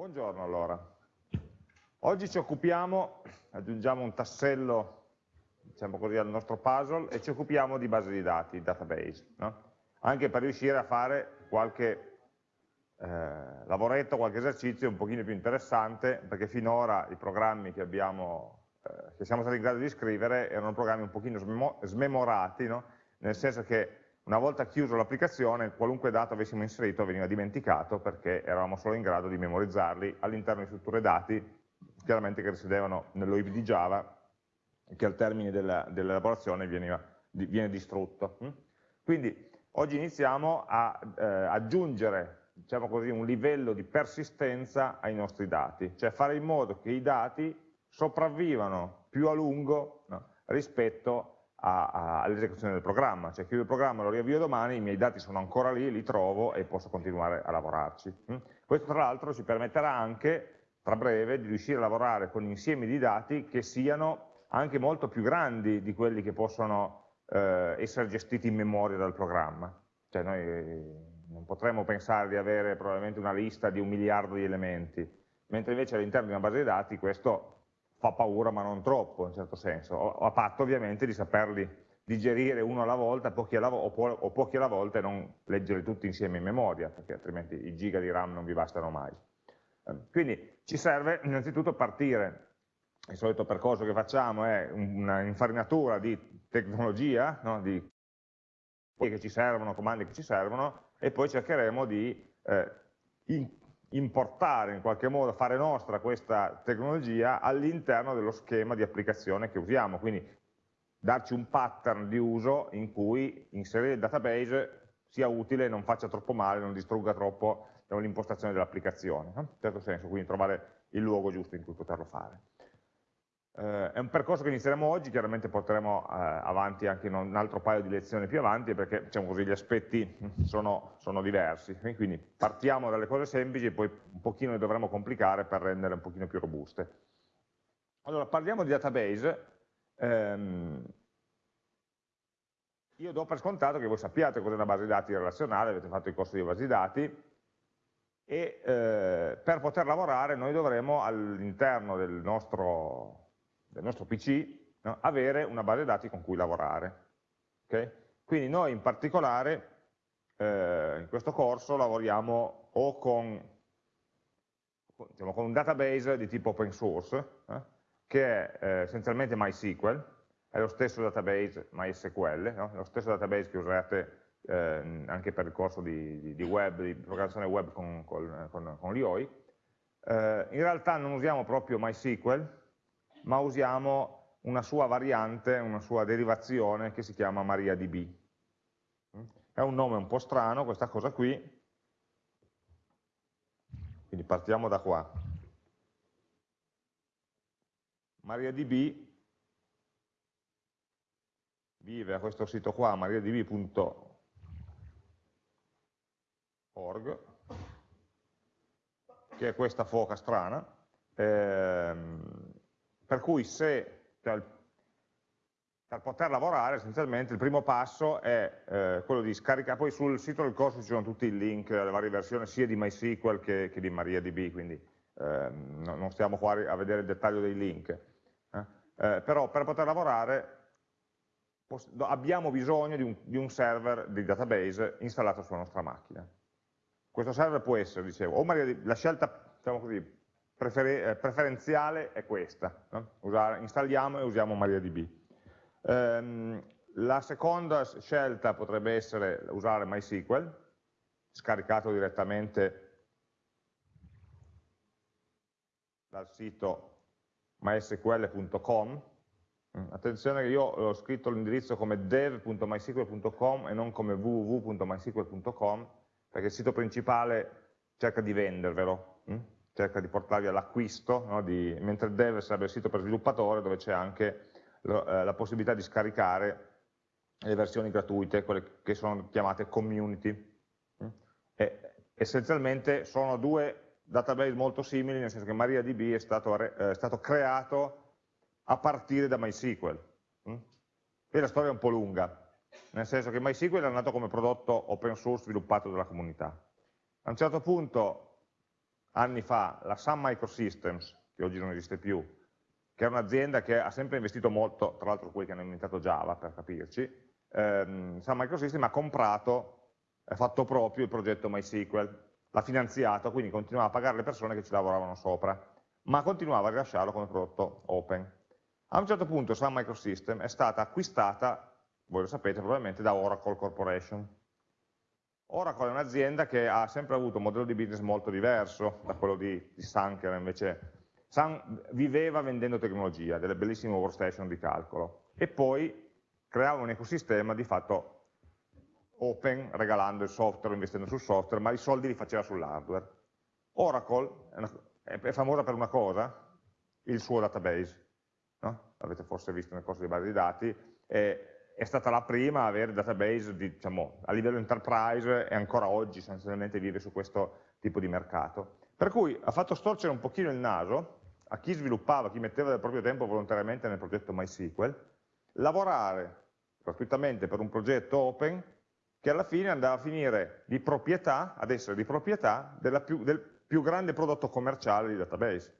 Buongiorno allora. Oggi ci occupiamo, aggiungiamo un tassello diciamo così, al nostro puzzle e ci occupiamo di base di dati, database, no? anche per riuscire a fare qualche eh, lavoretto, qualche esercizio un pochino più interessante, perché finora i programmi che, abbiamo, eh, che siamo stati in grado di scrivere erano programmi un pochino smemorati, no? nel senso che una volta chiuso l'applicazione, qualunque dato avessimo inserito veniva dimenticato perché eravamo solo in grado di memorizzarli all'interno di strutture dati, chiaramente che risiedevano nell'OIP di Java, che al termine dell'elaborazione dell viene distrutto. Hm? Quindi oggi iniziamo a eh, aggiungere diciamo così, un livello di persistenza ai nostri dati, cioè fare in modo che i dati sopravvivano più a lungo no, rispetto all'esecuzione del programma, cioè chiudo il programma, lo riavvio domani, i miei dati sono ancora lì, li trovo e posso continuare a lavorarci. Mm? Questo tra l'altro ci permetterà anche, tra breve, di riuscire a lavorare con insiemi di dati che siano anche molto più grandi di quelli che possono eh, essere gestiti in memoria dal programma. Cioè noi non potremmo pensare di avere probabilmente una lista di un miliardo di elementi, mentre invece all'interno di una base di dati questo fa paura ma non troppo in certo senso, a patto ovviamente di saperli digerire uno alla volta pochi alla o, o, pochi alla volta e non leggerli tutti insieme in memoria, perché altrimenti i giga di RAM non vi bastano mai. Ehm, quindi ci serve innanzitutto partire, il solito percorso che facciamo è un'infarinatura di tecnologia, no? di che ci servono, comandi che ci servono, e poi cercheremo di eh, importare in qualche modo, fare nostra questa tecnologia all'interno dello schema di applicazione che usiamo, quindi darci un pattern di uso in cui inserire il database sia utile, non faccia troppo male, non distrugga troppo l'impostazione dell'applicazione, in certo senso, quindi trovare il luogo giusto in cui poterlo fare. Eh, è un percorso che inizieremo oggi, chiaramente porteremo eh, avanti anche un altro paio di lezioni più avanti perché diciamo così, gli aspetti sono, sono, diversi, quindi partiamo dalle cose semplici e poi un pochino le dovremo complicare per renderle un pochino più robuste. Allora, parliamo di database, ehm, io do per scontato che voi sappiate cos'è una base di dati relazionale, avete fatto il corso di base di dati, e eh, per poter lavorare noi dovremo all'interno del nostro del nostro PC, no? avere una base dati con cui lavorare. Okay? Quindi noi in particolare eh, in questo corso lavoriamo o con, diciamo, con, un database di tipo open source, eh, che è eh, essenzialmente MySQL, è lo stesso database MySQL, no? lo stesso database che userete eh, anche per il corso di, di, di, web, di programmazione web con, con, con, con l'IOI. Eh, in realtà non usiamo proprio MySQL, ma usiamo una sua variante, una sua derivazione che si chiama MariaDB. È un nome un po' strano questa cosa qui, quindi partiamo da qua. MariaDB vive a questo sito qua, mariadb.org, che è questa foca strana, ehm, per cui se, cioè, per poter lavorare essenzialmente il primo passo è eh, quello di scaricare, poi sul sito del corso ci sono tutti i link alle varie versioni sia di MySQL che, che di MariaDB, quindi eh, non stiamo qua a vedere il dettaglio dei link. Eh? eh però per poter lavorare abbiamo bisogno di un, di un, server di database installato sulla nostra macchina. Questo server può essere, dicevo, o MariaDB, la scelta, diciamo così, eh, preferenziale è questa, no? Usare, installiamo e usiamo MariaDB. Ehm, la seconda scelta potrebbe essere usare MySQL, scaricato direttamente dal sito mysql.com. Mm, attenzione che io ho scritto l'indirizzo come dev.mysql.com e non come www.mysql.com perché il sito principale cerca di vendervelo. Mm? cerca di portarvi all'acquisto, no? mentre dev sarebbe il sito per sviluppatore dove c'è anche lo, eh, la possibilità di scaricare le versioni gratuite, quelle che sono chiamate community. Mm? E, essenzialmente sono due database molto simili, nel senso che MariaDB è stato, eh, è stato creato a partire da MySQL. Mm? Qui la storia è un po' lunga, nel senso che MySQL è nato come prodotto open source sviluppato dalla comunità. A un certo punto anni fa la Sun Microsystems, che oggi non esiste più, che è un'azienda che ha sempre investito molto, tra l'altro quelli che hanno inventato Java, per capirci, ehm, Sun Microsystems ha comprato, ha fatto proprio il progetto MySQL, l'ha finanziato, quindi continuava a pagare le persone che ci lavoravano sopra, ma continuava a rilasciarlo come prodotto open. A un certo punto Sun Microsystems è stata acquistata, voi lo sapete probabilmente, da Oracle Corporation. Oracle è un'azienda che ha sempre avuto un modello di business molto diverso da quello di, di Sun, che era invece Sun viveva vendendo tecnologia, delle bellissime workstation di calcolo, e poi creava un ecosistema di fatto open, regalando il software, investendo sul software, ma i soldi li faceva sull'hardware. Oracle è, una, è, famosa per una cosa, il suo database, no? l'avete forse visto nel corso dei base di dati, è, è stata la prima a avere database di, diciamo, a livello enterprise e ancora oggi sostanzialmente vive su questo tipo di mercato. Per cui ha fatto storcere un pochino il naso a chi sviluppava, chi metteva del proprio tempo volontariamente nel progetto MySQL, lavorare gratuitamente per un progetto open che alla fine andava a finire di proprietà, ad essere di proprietà più, del più grande prodotto commerciale di database.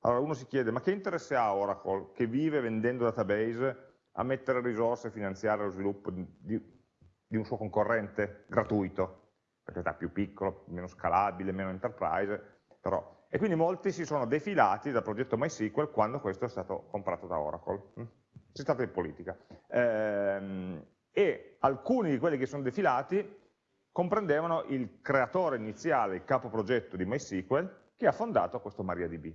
Allora uno si chiede, ma che interesse ha Oracle, che vive vendendo database, a mettere risorse e finanziare lo sviluppo di, di un suo concorrente gratuito? Perché è più piccolo, meno scalabile, meno enterprise, però... E quindi molti si sono defilati dal progetto MySQL quando questo è stato comprato da Oracle. Si tratta di politica. Ehm, e alcuni di quelli che sono defilati comprendevano il creatore iniziale, il capo progetto di MySQL, che ha fondato questo MariaDB.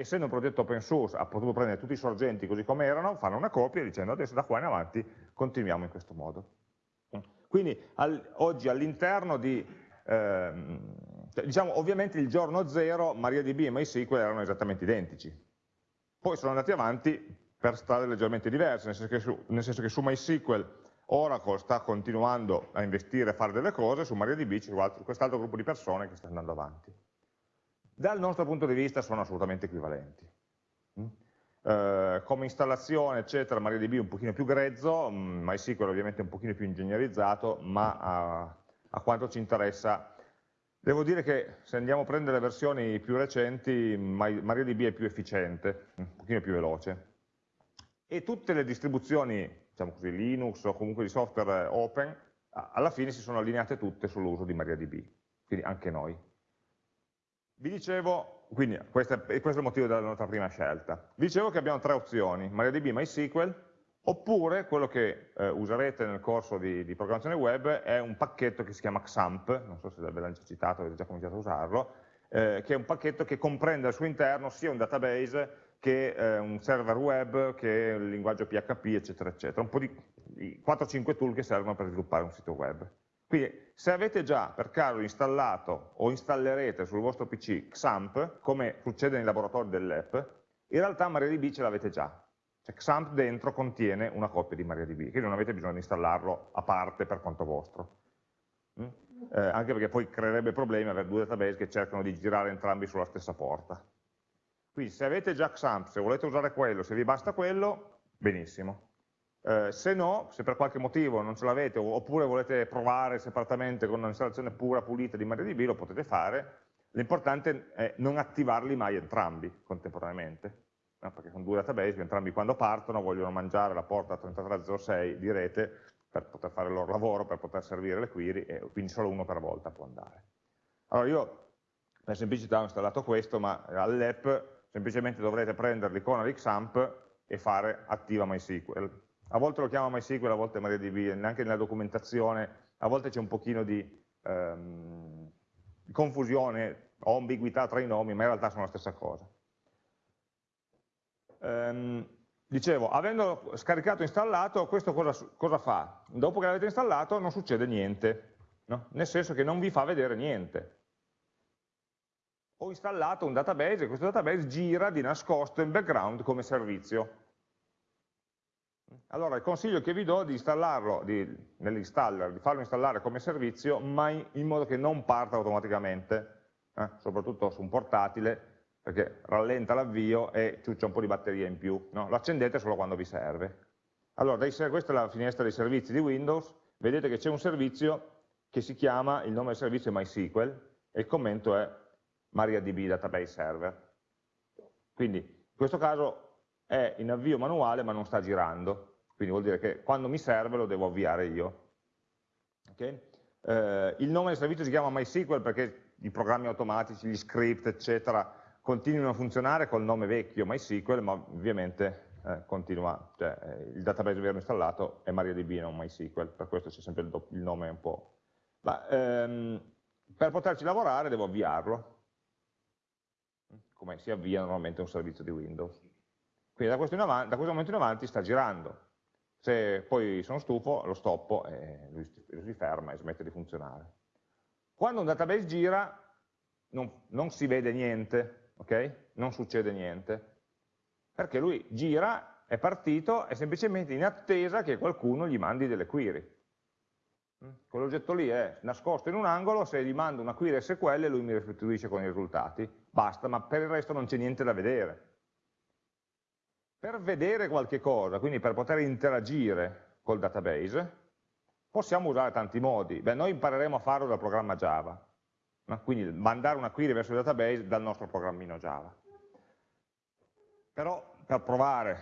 Essendo un progetto open source, ha potuto prendere tutti i sorgenti così come erano, fanno una copia dicendo adesso da qua in avanti continuiamo in questo modo. Quindi al, oggi all'interno di, ehm, diciamo ovviamente il giorno zero MariaDB e MySQL erano esattamente identici. Poi sono andati avanti per strade leggermente diverse, nel senso, che su, senso che su MySQL Oracle sta continuando a investire e fare delle cose, su MariaDB c'è quest'altro gruppo di persone che sta andando avanti. Dal nostro punto di vista sono assolutamente equivalenti. Mm? Eh, come installazione, eccetera, MariaDB è un pochino più grezzo, mm, MySQL ovviamente è un pochino più ingegnerizzato, ma a, a quanto ci interessa Devo dire che se andiamo a prendere le versioni più recenti, MariaDB è più efficiente, un pochino più veloce e tutte le distribuzioni, diciamo così, Linux o comunque di software open, alla fine si sono allineate tutte sull'uso di MariaDB, quindi anche noi. Vi dicevo, quindi questo è, questo è il motivo della nostra prima scelta, vi dicevo che abbiamo tre opzioni, MariaDB, MySQL, oppure quello che eh, userete nel corso di, di, programmazione web è un pacchetto che si chiama XAMPP, non so se ve già citato, avete già cominciato a usarlo, eh, che è un pacchetto che comprende al suo interno sia un database che eh, un server web, che il linguaggio PHP, eccetera, eccetera. Un po' di 4-5 tool che servono per sviluppare un sito web. Quindi se avete già per caso installato o installerete sul vostro PC XAMPP, come succede nei laboratori dell'app, in realtà MariaDB ce l'avete già. Cioè XAMPP dentro contiene una copia di MariaDB, quindi non avete bisogno di installarlo a parte per conto vostro. Mm? Eh, anche perché poi creerebbe problemi avere due database che cercano di girare entrambi sulla stessa porta. Quindi se avete già XAMPP, se volete usare quello, se vi basta quello, benissimo. Eh, se no, se per qualche motivo non ce l'avete, oppure volete provare separatamente con un'installazione pura, pulita di MariaDB, lo potete fare. L'importante è non attivarli mai entrambi contemporaneamente, no? perché sono due database entrambi quando partono vogliono mangiare la porta 3306 di rete per poter fare il loro lavoro, per poter servire le query, e quindi solo uno per volta può andare. Allora io per semplicità ho installato questo, ma all'app semplicemente dovrete prendere l'icona di XAMPP e fare attiva MySQL. A volte lo chiama MySQL, a volte MariaDB, neanche nella documentazione, a volte c'è un pochino di ehm, confusione o ambiguità tra i nomi, ma in realtà sono la stessa cosa. Ehm, dicevo, avendo scaricato e installato, questo cosa, cosa fa? Dopo che l'avete installato non succede niente, no? nel senso che non vi fa vedere niente ho installato un database e questo database gira di nascosto in background come servizio. Allora il consiglio che vi do è di installarlo nell'installer, di farlo installare come servizio, ma in, in modo che non parta automaticamente, eh? soprattutto su un portatile, perché rallenta l'avvio e ciuccia un po' di batteria in più. No? Lo accendete solo quando vi serve. Allora, questa è la finestra dei servizi di Windows, vedete che c'è un servizio che si chiama, il nome del servizio è MySQL, e il commento è MariaDB Database Server. Quindi in questo caso è in avvio manuale ma non sta girando, quindi vuol dire che quando mi serve lo devo avviare io. Okay? Eh, il nome del servizio si chiama MySQL perché i programmi automatici, gli script, eccetera, continuano a funzionare col nome vecchio MySQL, ma ovviamente eh, continua, cioè, eh, il database vero installato è MariaDB, non MySQL, per questo c'è sempre il, il, nome un po'. Ma, ehm, per poterci lavorare devo avviarlo, come si avvia normalmente un servizio di Windows. Quindi da questo, avanti, da questo momento in avanti sta girando. Se poi sono stufo, lo stoppo e lui si ferma e smette di funzionare. Quando un database gira, non, non si vede niente, ok? Non succede niente, perché lui gira, è partito, è semplicemente in attesa che qualcuno gli mandi delle query. Mm? Quell'oggetto lì è nascosto in un angolo, se gli mando una query SQL lui mi restituisce con i risultati, basta, ma per il resto non c'è niente da vedere. Per vedere qualche cosa, quindi per poter interagire col database, possiamo usare tanti modi. Beh, noi impareremo a farlo dal programma Java, no? quindi mandare una query verso il database dal nostro programmino Java. Però per provare,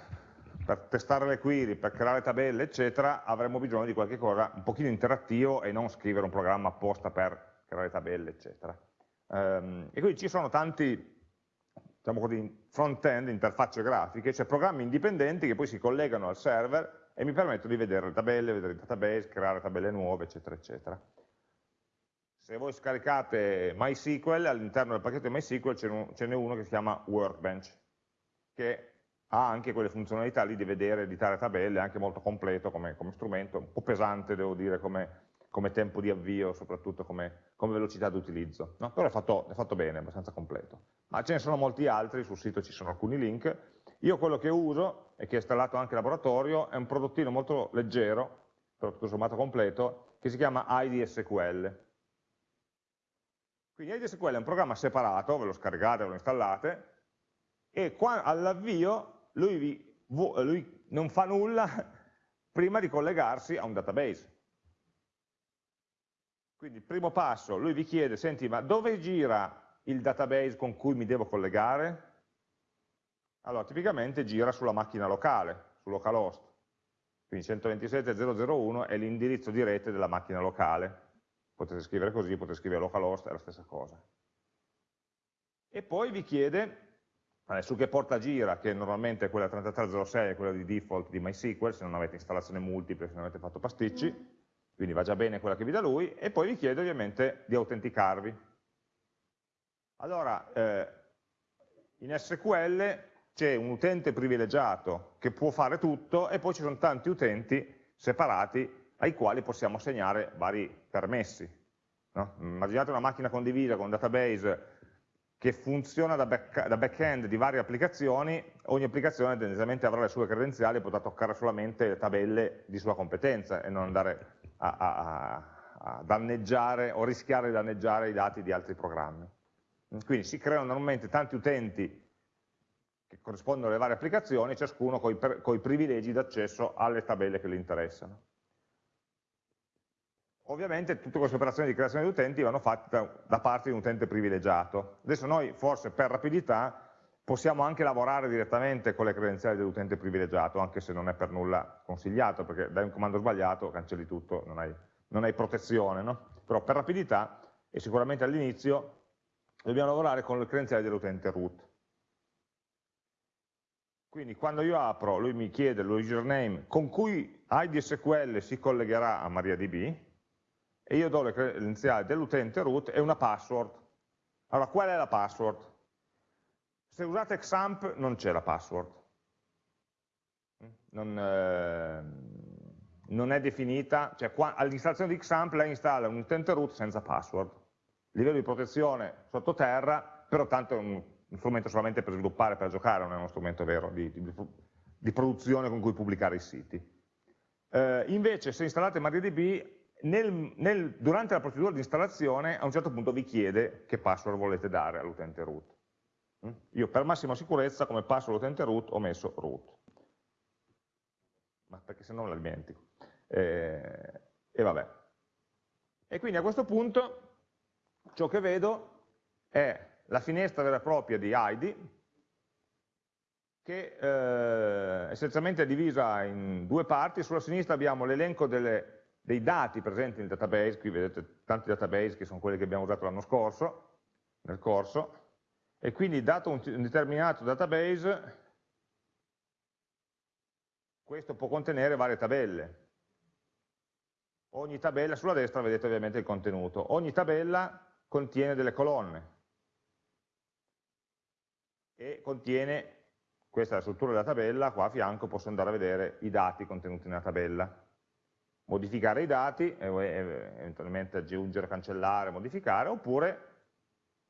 per testare le query, per creare tabelle, eccetera, avremo bisogno di qualche cosa un pochino interattivo e non scrivere un programma apposta per creare tabelle, eccetera. Um, e quindi ci sono tanti diciamo così, front-end, interfacce grafiche, cioè programmi indipendenti che poi si collegano al server e mi permettono di vedere le tabelle, vedere il database, creare tabelle nuove, eccetera, eccetera. Se voi scaricate MySQL, all'interno del pacchetto MySQL ce n'è uno che si chiama Workbench, che ha anche quelle funzionalità lì di vedere, editare tabelle, anche molto completo come, come strumento, un po' pesante devo dire come, come tempo di avvio, soprattutto come, come velocità d'utilizzo, no? però è fatto, è fatto bene, è abbastanza completo. Ma ce ne sono molti altri, sul sito ci sono alcuni link, io quello che uso, e che è installato anche in laboratorio, è un prodottino molto leggero, però tutto sommato completo, che si chiama IDSQL. Quindi IDSQL è un programma separato, ve lo scaricate, ve lo installate, e all'avvio lui, lui non fa nulla prima di collegarsi a un database. Quindi il primo passo, lui vi chiede, senti, ma dove gira il database con cui mi devo collegare? Allora, tipicamente gira sulla macchina locale, su localhost. Quindi 127.001 è l'indirizzo di rete della macchina locale. Potete scrivere così, potete scrivere localhost, è la stessa cosa. E poi vi chiede su che porta gira, che normalmente è quella 3306, quella di default di MySQL, se non avete installazione multiple, se non avete fatto pasticci, quindi va già bene quella che vi dà lui, e poi vi chiede ovviamente di autenticarvi. Allora, eh, in SQL c'è un utente privilegiato che può fare tutto e poi ci sono tanti utenti separati ai quali possiamo assegnare vari permessi. No? Immaginate una macchina condivisa con un database che funziona da, back, back-end di varie applicazioni, ogni applicazione tendenzialmente avrà le sue credenziali e potrà toccare solamente le tabelle di sua competenza e non andare a, a, a danneggiare o rischiare di danneggiare i dati di altri programmi. Quindi si creano normalmente tanti utenti che corrispondono alle varie applicazioni, ciascuno con i privilegi d'accesso alle tabelle che le interessano. Ovviamente tutte queste operazioni di creazione di utenti vanno fatte da parte di un utente privilegiato. Adesso noi forse per rapidità possiamo anche lavorare direttamente con le credenziali dell'utente privilegiato, anche se non è per nulla consigliato, perché dai un comando sbagliato, cancelli tutto, non hai, non hai protezione. No? Però per rapidità, e sicuramente all'inizio, dobbiamo lavorare con le credenziali dell'utente root. Quindi quando io apro, lui mi chiede l'username con cui IDSQL si collegherà a MariaDB, e io do le credenziali dell'utente root e una password. Allora, qual è la password? Se usate Xamp non c'è la password. Non, eh, non è definita, cioè all'installazione di Xamp lei installa un utente root senza password. Livello di protezione sottoterra, però tanto è un, un strumento solamente per sviluppare, per giocare, non è uno strumento vero di, di, di produzione con cui pubblicare i siti. Eh, invece se installate MariaDB nel, nel, durante la procedura di installazione a un certo punto vi chiede che password volete dare all'utente root. Io per massima sicurezza come password all'utente root ho messo root, ma perché se no la dimentico. Eh, e vabbè. E quindi a questo punto ciò che vedo è la finestra vera e propria di ID, che eh, essenzialmente è divisa in due parti, sulla sinistra abbiamo l'elenco dei dati presenti nel database, qui vedete tanti database che sono quelli che abbiamo usato l'anno scorso, nel corso, e quindi dato un, un determinato database, questo può contenere varie tabelle. Ogni tabella, sulla destra vedete ovviamente il contenuto, ogni tabella contiene delle colonne e contiene questa è la struttura della tabella, qua a fianco posso andare a vedere i dati contenuti nella tabella. Modificare i dati, eventualmente aggiungere, cancellare, modificare, oppure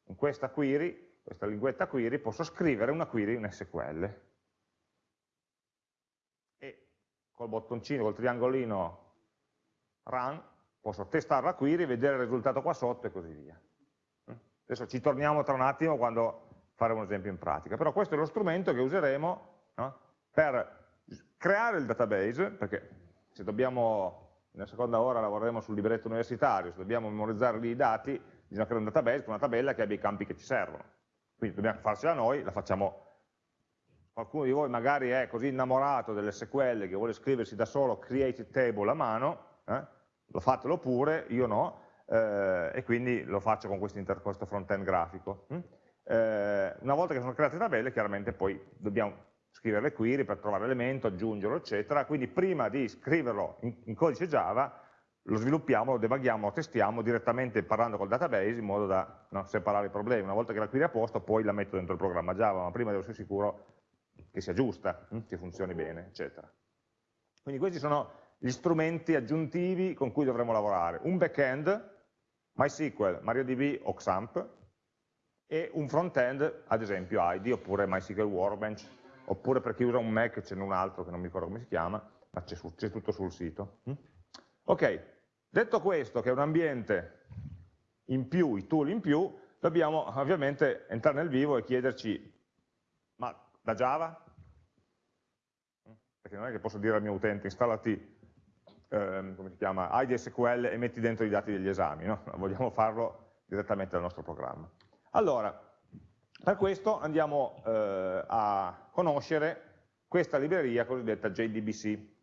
in questa query, questa linguetta query, posso scrivere una query in SQL. E col bottoncino, col triangolino run, posso testare la query, vedere il risultato qua sotto e così via. Adesso ci torniamo tra un attimo quando fare un esempio in pratica, però questo è lo strumento che useremo no? per creare il database, perché se dobbiamo, nella seconda ora lavoreremo sul libretto universitario, se dobbiamo memorizzare lì i dati, bisogna creare un database con una tabella che abbia i campi che ci servono. Quindi dobbiamo farcela noi, la facciamo qualcuno di voi magari è così innamorato dell'SQL che vuole scriversi da solo create table a mano, eh? lo fatelo pure, io no, eh, e quindi lo faccio con questo, questo front-end grafico. Hm? Eh, una volta che sono create tabelle, chiaramente poi dobbiamo scrivere le query per trovare l'elemento, aggiungerlo, eccetera, quindi prima di scriverlo in, in codice Java, lo sviluppiamo, lo debughiamo, lo testiamo direttamente parlando col database in modo da no, separare i problemi. Una volta che la query è a posto, poi la metto dentro il programma Java, ma prima devo essere sicuro che sia giusta, hm, che funzioni bene, eccetera. Quindi questi sono gli strumenti aggiuntivi con cui dovremo lavorare. Un backend, MySQL, MariaDB o XAMPP, e un front-end, ad esempio ID, oppure MySQL Workbench, oppure per chi usa un Mac ce n'è un altro che non mi ricordo come si chiama, ma c'è tutto sul sito. Mm? Ok, detto questo, che è un ambiente in più, i tool in più, dobbiamo ovviamente entrare nel vivo e chiederci, ma da Java? Perché non è che posso dire al mio utente, installati ehm, come si chiama, IDSQL e metti dentro i dati degli esami, no? vogliamo farlo direttamente dal nostro programma. Allora, per questo andiamo eh, a conoscere questa libreria cosiddetta JDBC.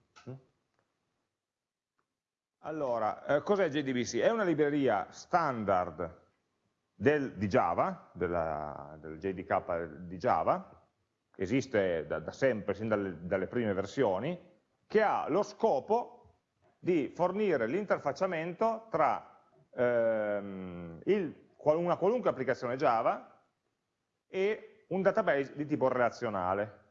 Allora, eh, cos'è JDBC? È una libreria standard del, di Java, della, del JDK di Java, esiste da, da sempre, sin dalle, dalle, prime versioni, che ha lo scopo di fornire l'interfacciamento tra ehm, il una qualunque applicazione Java e un database di tipo relazionale,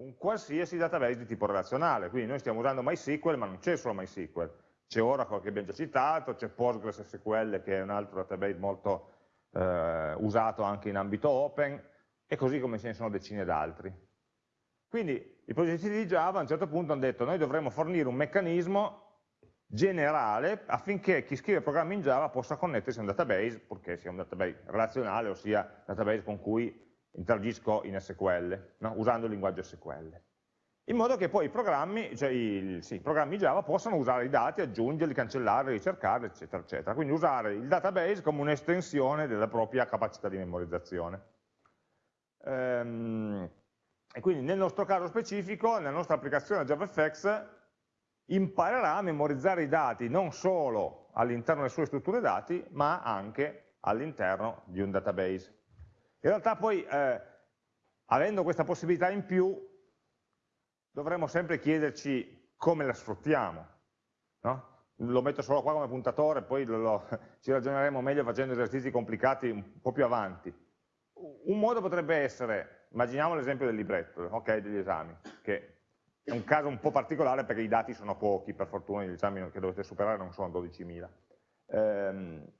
un qualsiasi database di tipo relazionale, quindi noi stiamo usando MySQL ma non c'è solo MySQL, c'è Oracle che abbiamo già citato, c'è PostgreSQL che è un altro database molto eh, usato anche in ambito open e così come ce ne sono decine d'altri. Quindi i progetti di Java a un certo punto hanno detto noi dovremmo fornire un meccanismo generale affinché chi scrive programmi in Java possa connettersi a un database, purché sia un database relazionale, ossia database con cui interagisco in SQL, no? usando il linguaggio SQL. In modo che poi i programmi, cioè i, sì, i programmi Java possano usare i dati, aggiungerli, cancellarli, ricercarli, eccetera, eccetera. Quindi usare il database come un'estensione della propria capacità di memorizzazione. Ehm, e quindi nel nostro caso specifico, nella nostra applicazione JavaFX, imparerà a memorizzare i dati non solo all'interno delle sue strutture dati, ma anche all'interno di un database. In realtà poi, eh, avendo questa possibilità in più, dovremmo sempre chiederci come la sfruttiamo. No? Lo metto solo qua come puntatore, poi lo, lo, ci ragioneremo meglio facendo esercizi complicati un po' più avanti. Un modo potrebbe essere, immaginiamo l'esempio del libretto, okay, degli esami, che è un caso un po' particolare perché i dati sono pochi, per fortuna gli esami che dovete superare non sono 12.000. Um,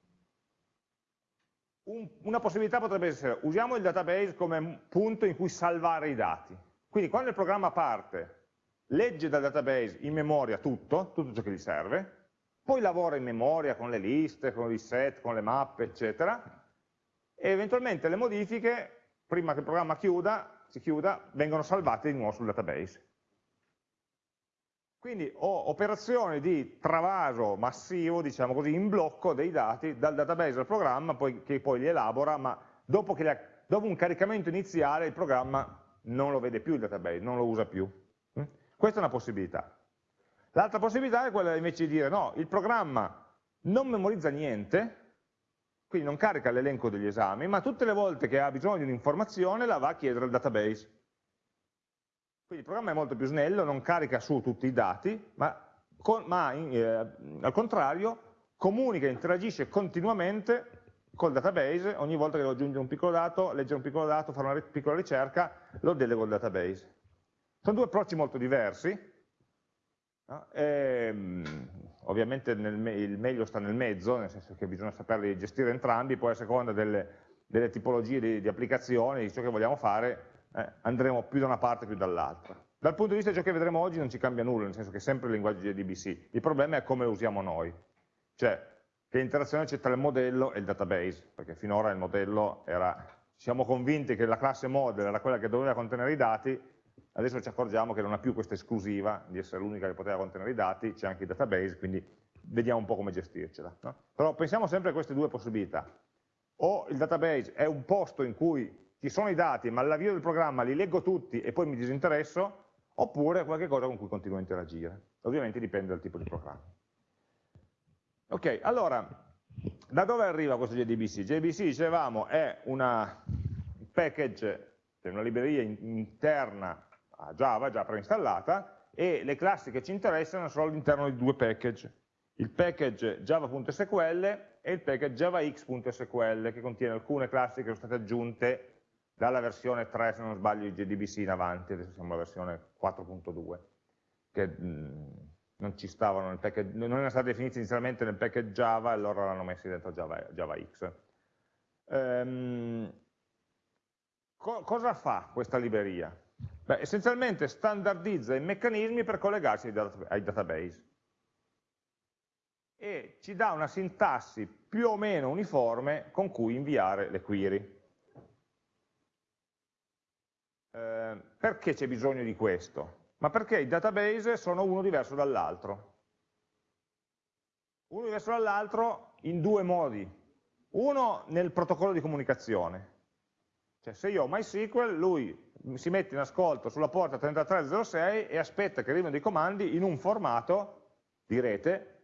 un, una possibilità potrebbe essere, usiamo il database come punto in cui salvare i dati. Quindi quando il programma parte, legge dal database in memoria tutto, tutto ciò che gli serve, poi lavora in memoria con le liste, con i set, con le mappe, eccetera, e eventualmente le modifiche, prima che il programma chiuda, si chiuda, vengono salvate di nuovo sul database. Quindi ho operazioni di travaso massivo, diciamo così, in blocco dei dati dal database al programma poi, che poi li elabora, ma dopo, la, dopo un caricamento iniziale il programma non lo vede più il database, non lo usa più. Mm? Questa è una possibilità. L'altra possibilità è quella invece di dire no, il programma non memorizza niente, quindi non carica l'elenco degli esami, ma tutte le volte che ha bisogno di un'informazione la va a chiedere al database. Quindi il programma è molto più snello, non carica su tutti i dati, ma, con, ma eh, al contrario comunica, interagisce continuamente col database, ogni volta che devo aggiungere un piccolo dato, leggere un piccolo dato, fare una piccola ricerca, lo delego al database. Sono due approcci molto diversi, no? e, ehm, ovviamente nel, il meglio sta nel mezzo, nel senso che bisogna saperli gestire entrambi, poi a seconda delle, delle tipologie di, di, applicazioni, di ciò che vogliamo fare, eh, andremo più da una parte più dall'altra. Dal punto di vista di ciò che vedremo oggi non ci cambia nulla, nel senso che è sempre il linguaggio JDBC, il problema è come lo usiamo noi, cioè che interazione c'è tra il modello e il database, perché finora il modello era, siamo convinti che la classe model era quella che doveva contenere i dati, adesso ci accorgiamo che non ha più questa esclusiva di essere l'unica che poteva contenere i dati, c'è anche il database, quindi vediamo un po' come gestircela. No? Però pensiamo sempre a queste due possibilità. O il database è un posto in cui ci sono i dati, ma all'avvio del programma li leggo tutti e poi mi disinteresso, oppure è qualcosa con cui continuo a interagire. Ovviamente dipende dal tipo di programma. Ok, allora, da dove arriva questo JDBC? JDBC, dicevamo, è una package, cioè una libreria interna a Java, già preinstallata, e le classi che ci interessano sono all'interno di due package. Il package java.sql e il package javax.sql, che contiene alcune classi che sono state aggiunte dalla versione 3, se non sbaglio, di JDBC in avanti, adesso siamo alla versione 4.2, che mh, non ci stavano nel package, non erano state definite inizialmente nel package Java, allora l'hanno messi dentro Java, JavaX. Um, co cosa fa questa libreria? Beh, essenzialmente standardizza i meccanismi per collegarsi ai, dat ai database e ci dà una sintassi più o meno uniforme con cui inviare le query. Eh, perché c'è bisogno di questo? ma perché i database sono uno diverso dall'altro. Uno diverso dall'altro in due modi. Uno nel protocollo di comunicazione. Cioè se io ho MySQL, lui si mette in ascolto sulla porta 3306 e aspetta che arrivino dei comandi in un formato di rete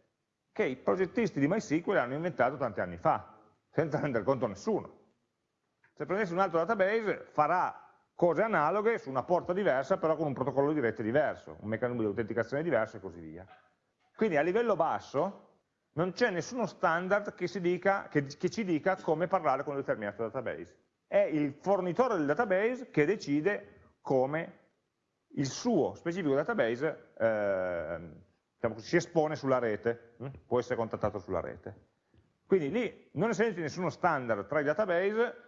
che i progettisti di MySQL hanno inventato tanti anni fa, senza rendere conto a nessuno. Se prendessi un altro database farà cose analoghe su una porta diversa, però con un protocollo di rete diverso, un meccanismo di autenticazione diverso e così via. Quindi a livello basso non c'è nessuno standard che, dica, che, che, ci dica come parlare con un determinato database. È il fornitore del database che decide come il suo specifico database eh, diciamo, si espone sulla rete, hm? può essere contattato sulla rete. Quindi lì, non essendoci nessuno standard tra i database,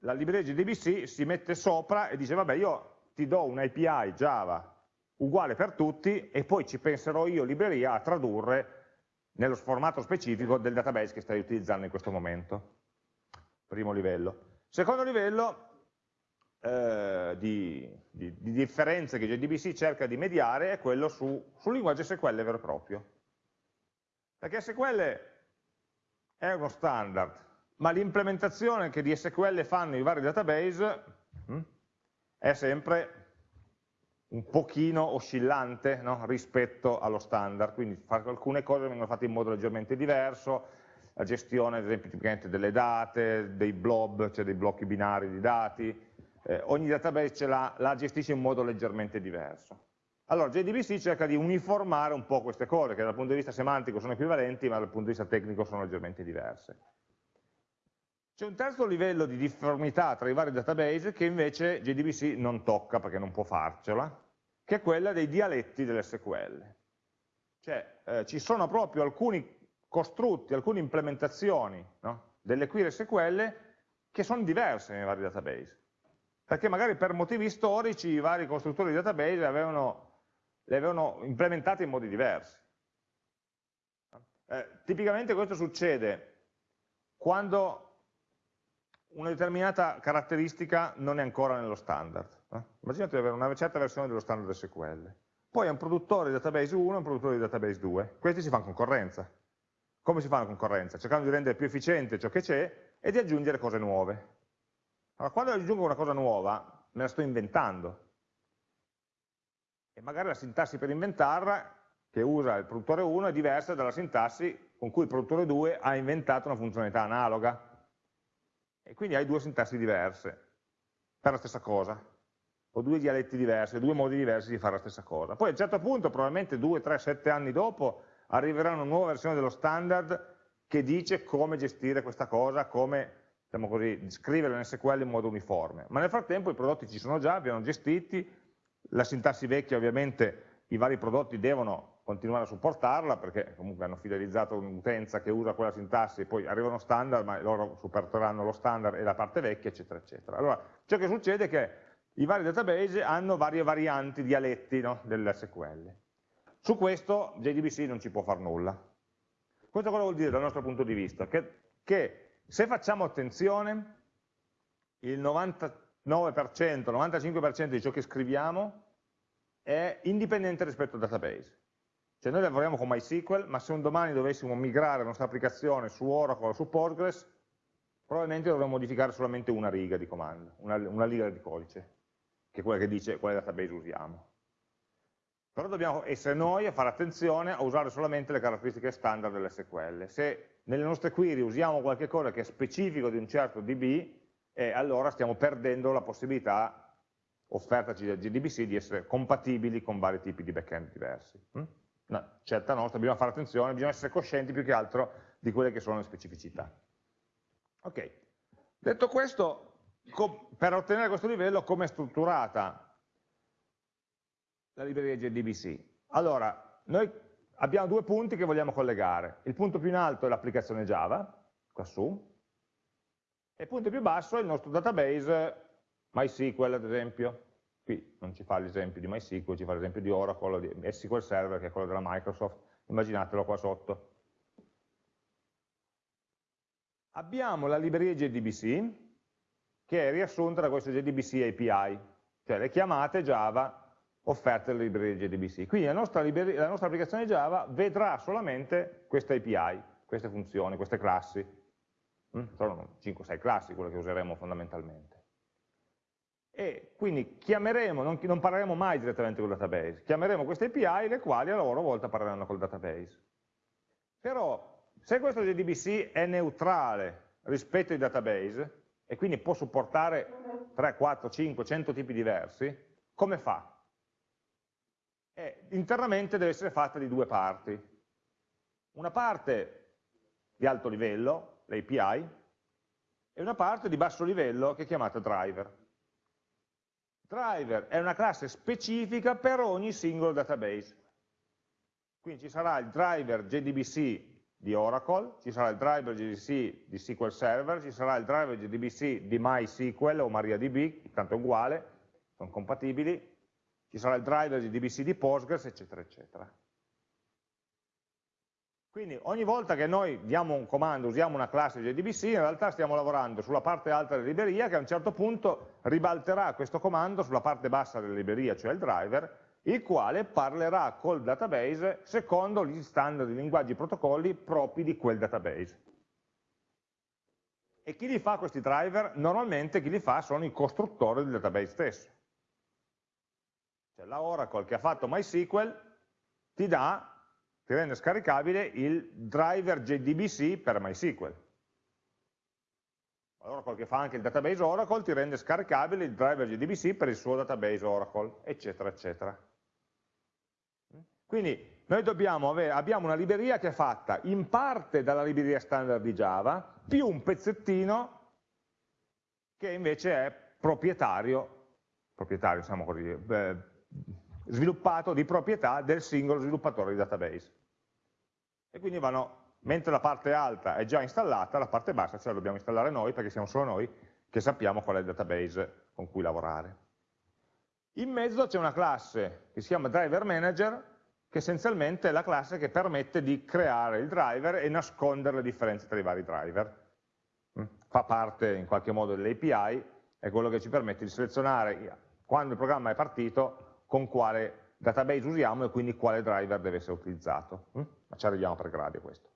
la libreria JDBC si mette sopra e dice vabbè io ti do un API Java uguale per tutti e poi ci penserò io libreria a tradurre nello formato specifico del database che stai utilizzando in questo momento. Primo livello. Secondo livello eh, di, di, di, differenze che JDBC cerca di mediare è quello su, sul linguaggio SQL vero e proprio. Perché SQL è uno standard, ma l'implementazione che di SQL fanno i vari database mh, hm, è sempre un pochino oscillante no? rispetto allo standard, quindi alcune cose vengono fatte in modo leggermente diverso, la gestione ad esempio tipicamente delle date, dei blob, cioè dei blocchi binari di dati, eh, ogni database la, la gestisce in modo leggermente diverso. Allora JDBC cerca di uniformare un po' queste cose, che dal punto di vista semantico sono equivalenti, ma dal punto di vista tecnico sono leggermente diverse. C'è un terzo livello di difformità tra i vari database che invece JDBC non tocca perché non può farcela, che è quella dei dialetti dell'SQL. Cioè eh, ci sono proprio alcuni costrutti, alcune implementazioni no, delle query SQL che sono diverse nei vari database. Perché magari per motivi storici i vari costruttori di database avevano, le avevano implementate in modi diversi. Eh, tipicamente questo succede quando una determinata caratteristica non è ancora nello standard. Eh? Immaginate di avere una certa versione dello standard SQL. Poi è un produttore di database 1 e un produttore di database 2. Questi si fanno concorrenza. Come si fa la concorrenza? Cercando di rendere più efficiente ciò che c'è, e di aggiungere cose nuove. Allora, quando aggiungo una cosa nuova, me la sto inventando. E magari la sintassi per inventarla, che usa il produttore 1, è diversa dalla sintassi con cui il produttore 2 ha inventato una funzionalità analoga. E quindi hai due sintassi diverse per la stessa cosa, o due dialetti diversi, due modi diversi di fare la stessa cosa. Poi a un certo punto, probabilmente 2, 3, 7 anni dopo, arriverà una nuova versione dello standard che dice come gestire questa cosa, come diciamo così, scriverla in SQL in modo uniforme. Ma nel frattempo i prodotti ci sono già, abbiamo gestiti, la sintassi vecchia ovviamente i vari prodotti devono continuare a supportarla perché comunque hanno fidelizzato un'utenza che usa quella sintassi, poi arrivano standard, ma loro supporteranno lo standard e la parte vecchia, eccetera, eccetera. Allora, ciò che succede è che i vari database hanno varie varianti, dialetti no, dell'SQL. Su questo JDBC non ci può fare nulla. Questo cosa vuol dire dal nostro punto di vista? Che, che se facciamo attenzione, il 99%, 95% di ciò che scriviamo è indipendente rispetto al database. Cioè noi lavoriamo con MySQL, ma se un domani dovessimo migrare la nostra applicazione su Oracle o su Postgres, probabilmente dovremmo modificare solamente una riga di comando, una, una riga di codice, che è quella che dice quale database usiamo. Però dobbiamo essere noi a fare attenzione a usare solamente le caratteristiche standard dell'SQL. Se nelle nostre query usiamo qualche cosa che è specifico di un certo DB, eh, allora stiamo perdendo la possibilità offertaci da GDBC di essere compatibili con vari tipi di backend diversi. No, certa nostra, bisogna fare attenzione, bisogna essere coscienti più che altro di quelle che sono le specificità. Ok, detto questo, per ottenere questo livello come è strutturata la libreria JDBC. Allora, noi abbiamo due punti che vogliamo collegare. Il punto più in alto è l'applicazione Java, qua su, e il punto più basso è il nostro database MySQL, ad esempio. Qui non ci fa l'esempio di MySQL, ci fa l'esempio di Oracle, di SQL Server, che è quello della Microsoft. Immaginatelo qua sotto. Abbiamo la libreria JDBC, che è riassunta da questo JDBC API, cioè le chiamate Java offerte dalle librerie JDBC. Quindi la nostra, la nostra, applicazione Java vedrà solamente queste API, queste funzioni, queste classi. Mm? Sono 5-6 classi quelle che useremo fondamentalmente. E quindi chiameremo, non, non parleremo mai direttamente col database, chiameremo queste API le quali a loro volta parleranno col database. Però se questo JDBC è neutrale rispetto ai database, e quindi può supportare 3, 4, 5, 100 tipi diversi, come fa? eh, internamente deve essere fatta di due parti. Una parte di alto livello, l'API, e una parte di basso livello che è chiamata driver. Driver è una classe specifica per ogni singolo database. Quindi ci sarà il driver JDBC di Oracle, ci sarà il driver JDBC di SQL Server, ci sarà il driver JDBC di MySQL o MariaDB, tanto è uguale, sono compatibili, ci sarà il driver di DBC di Postgres, eccetera, eccetera. Quindi ogni volta che noi diamo un comando, usiamo una classe JDBC, in realtà stiamo lavorando sulla parte alta della libreria che a un certo punto ribalterà questo comando sulla parte bassa della libreria, cioè il driver, il quale parlerà col database secondo gli standard di linguaggi e protocolli propri di quel database. E chi li fa questi driver? Normalmente chi li fa sono i costruttori del database stesso. Cioè la Oracle che ha fatto MySQL ti dà, ti rende scaricabile il driver JDBC per MySQL. Oracle che fa anche il database Oracle ti rende scaricabile il driver JDBC per il suo database Oracle, eccetera, eccetera. Quindi noi avere, abbiamo una libreria che è fatta in parte dalla libreria standard di Java, più un pezzettino che invece è proprietario, proprietario, diciamo così, eh, sviluppato di proprietà del singolo sviluppatore di database. E quindi vanno, mentre la parte alta è già installata, la parte bassa ce la dobbiamo installare noi, perché siamo solo noi che sappiamo qual è il database con cui lavorare. In mezzo c'è una classe che si chiama driver manager, che essenzialmente è la classe che permette di creare il driver e nascondere le differenze tra i vari driver. Mm? Fa parte in qualche modo dell'API, è quello che ci permette di selezionare quando il programma è partito con quale database usiamo e quindi quale driver deve essere utilizzato. Mm? Ma ci arriviamo per gradi a questo.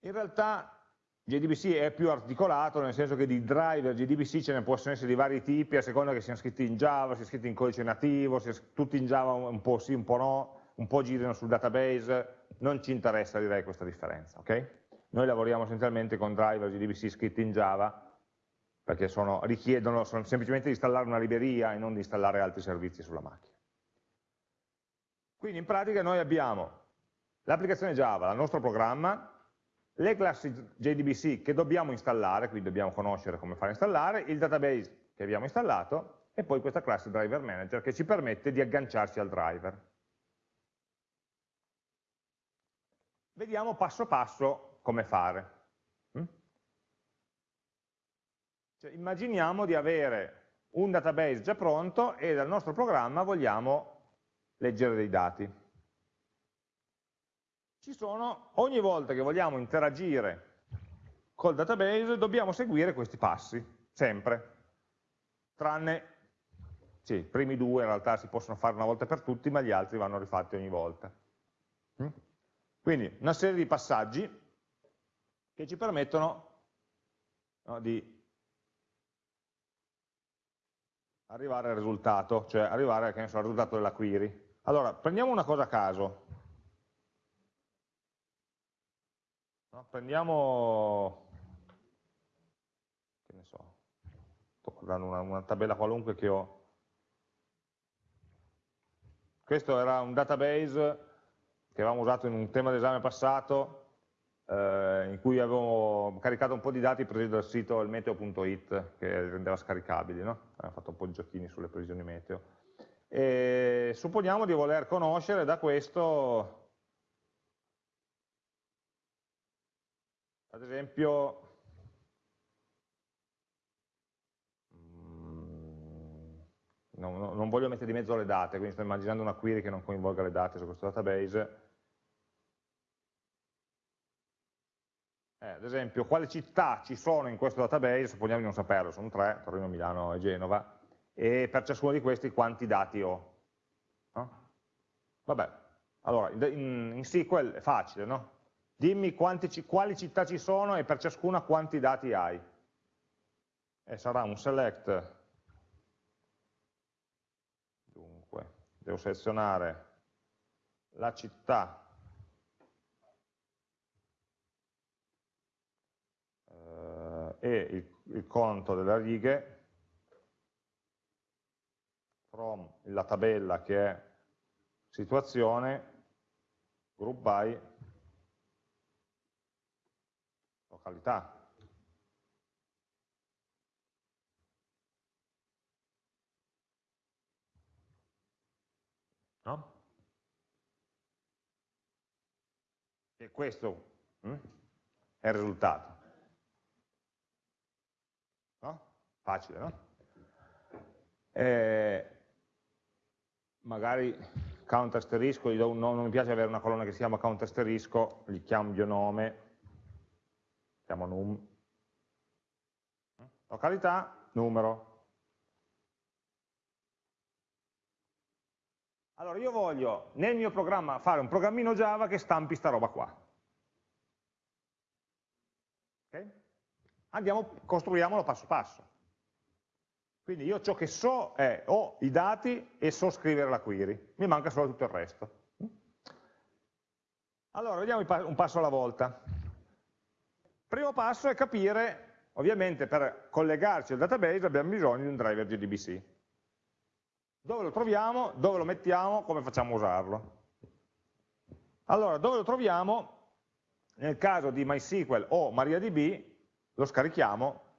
In realtà JDBC è più articolato, nel senso che di driver JDBC ce ne possono essere di vari tipi, a seconda che siano scritti in Java, siano scritti in codice nativo, siano tutti in Java un po' sì, un po' no, un po' girino sul database, non ci interessa direi questa differenza. Okay? Noi lavoriamo essenzialmente con driver JDBC scritti in Java, perché sono, richiedono sono semplicemente di installare una libreria e non di installare altri servizi sulla macchina. Quindi in pratica noi abbiamo l'applicazione Java, il nostro programma, le classi JDBC che dobbiamo installare, quindi dobbiamo conoscere come fare a installare, il database che abbiamo installato e poi questa classe driver manager che ci permette di agganciarci al driver. Vediamo passo passo come fare. Mm? Cioè, immaginiamo di avere un database già pronto e dal nostro programma vogliamo leggere dei dati ci sono, ogni volta che vogliamo interagire col database dobbiamo seguire questi passi, sempre, tranne, sì, i primi due in realtà si possono fare una volta per tutti, ma gli altri vanno rifatti ogni volta. Mm? Quindi una serie di passaggi che ci permettono no, di arrivare al risultato, cioè arrivare so, al risultato della query. Allora, prendiamo una cosa a caso, No? Prendiamo, che ne so, sto guardando una, una tabella qualunque che ho. Questo era un database che avevamo usato in un tema d'esame passato, eh, in cui avevo caricato un po' di dati presi dal sito ilmeteo.it che rendeva scaricabili, no? abbiamo fatto un po' di giochini sulle previsioni meteo. E supponiamo di voler conoscere da questo ad esempio, mm, no, non voglio mettere di mezzo le date, quindi sto immaginando una query che non coinvolga le date su questo database. Eh, ad esempio, quali città ci sono in questo database, supponiamo di non saperlo, sono tre, Torino, Milano e Genova, e per ciascuno di questi quanti dati ho. No? Vabbè, allora, in, in SQL è facile, no? dimmi quanti, quali città ci sono e per ciascuna quanti dati hai. E sarà un select, dunque, devo selezionare la città eh, e il, il conto delle righe from la tabella che è situazione group by località. No? E questo hm, è il risultato. No? Facile, no? Eh, magari count asterisco, gli do un nome, non mi piace avere una colonna che si chiama count asterisco, gli cambio nome chiamo num, località, numero. Allora io voglio nel mio programma fare un programmino Java che stampi sta roba qua. Okay? Andiamo, costruiamolo passo passo. Quindi io ciò che so è, ho i dati e so scrivere la query, mi manca solo tutto il resto. Allora, vediamo un passo alla volta. Primo passo è capire, ovviamente per collegarci al database abbiamo bisogno di un driver JDBC. Dove lo troviamo, dove lo mettiamo, come facciamo a usarlo. Allora, dove lo troviamo? Nel caso di MySQL o MariaDB lo scarichiamo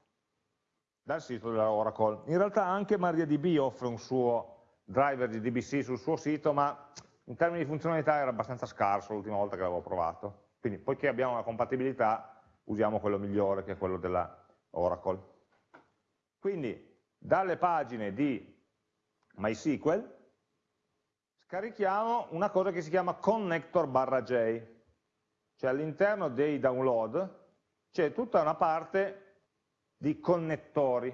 dal sito della Oracle. In realtà anche MariaDB offre un suo driver JDBC sul suo sito, ma in termini di funzionalità era abbastanza scarso l'ultima volta che l'avevo provato. Quindi, poiché abbiamo una compatibilità, usiamo quello migliore che è quello della Oracle. Quindi dalle pagine di MySQL scarichiamo una cosa che si chiama connector barra J, cioè all'interno dei download c'è tutta una parte di connettori.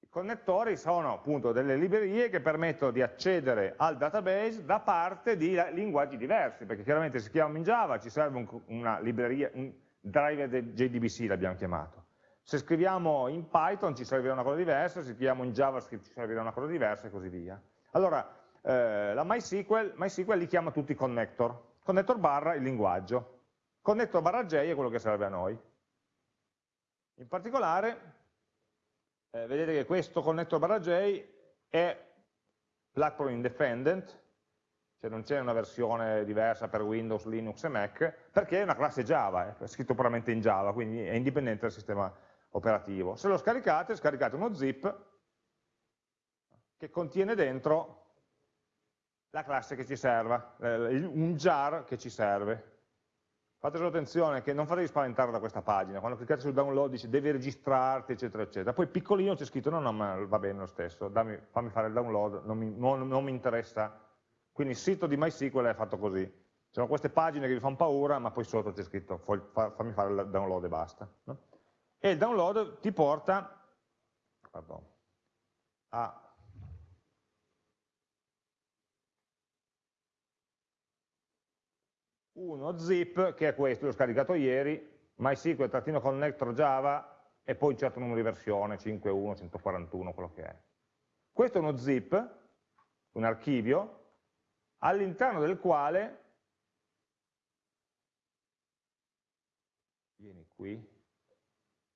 I connettori sono appunto delle librerie che permettono di accedere al database da parte di linguaggi diversi, perché chiaramente se scriviamo in Java ci serve un, una libreria, un, driver JDBC l'abbiamo chiamato. Se scriviamo in Python ci servirà una cosa diversa, se scriviamo in JavaScript ci servirà una cosa diversa e così via. Allora, eh, la MySQL, MySQL li chiama tutti connector, connector barra il linguaggio, connector barra J è quello che serve a noi. In particolare, eh, vedete che questo connector barra J è platform independent, cioè non c'è una versione diversa per Windows, Linux e Mac, perché è una classe Java, è scritto puramente in Java, quindi è indipendente dal sistema operativo. Se lo scaricate, scaricate uno zip che contiene dentro la classe che ci serve, un jar che ci serve. Fate solo attenzione che non fatevi spaventare da questa pagina, quando cliccate sul download dice devi registrarti, eccetera, eccetera. Poi piccolino c'è scritto no, no, ma va bene lo stesso, dammi, fammi fare il download, non mi, non, non mi interessa. Quindi il sito di MySQL è fatto così. Ci sono queste pagine che vi fanno paura, ma poi sotto c'è scritto fammi fare il download e basta. No? E il download ti porta pardon, a uno zip che è questo, l'ho scaricato ieri, MySQL-connector Java e poi un certo numero di versione, 51, 141, quello che è. Questo è uno zip, un archivio, all'interno del quale, vieni qui,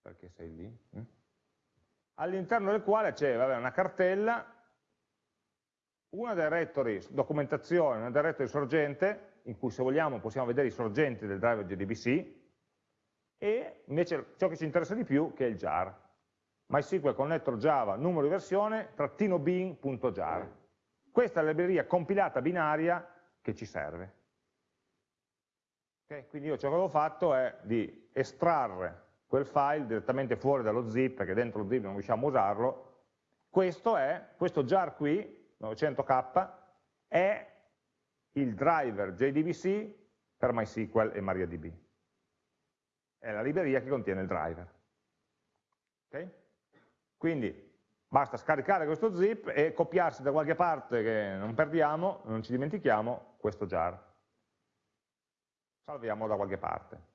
perché sei lì, hm? all'interno del quale c'è una cartella, una directory documentazione, una directory sorgente, in cui se vogliamo possiamo vedere i sorgenti del driver JDBC e invece ciò che ci interessa di più che è il jar. MySQL connector Java numero di versione trattino bin.jar. Questa è la libreria compilata binaria che ci serve. Okay? Quindi io ciò che ho fatto è di estrarre quel file direttamente fuori dallo zip, perché dentro lo zip non riusciamo a usarlo. Questo è, questo jar qui, 900k, è il driver JDBC per MySQL e MariaDB. È la libreria che contiene il driver. Okay? Quindi basta scaricare questo zip e copiarsi da qualche parte che non perdiamo, non ci dimentichiamo, questo jar. Salviamo da qualche parte.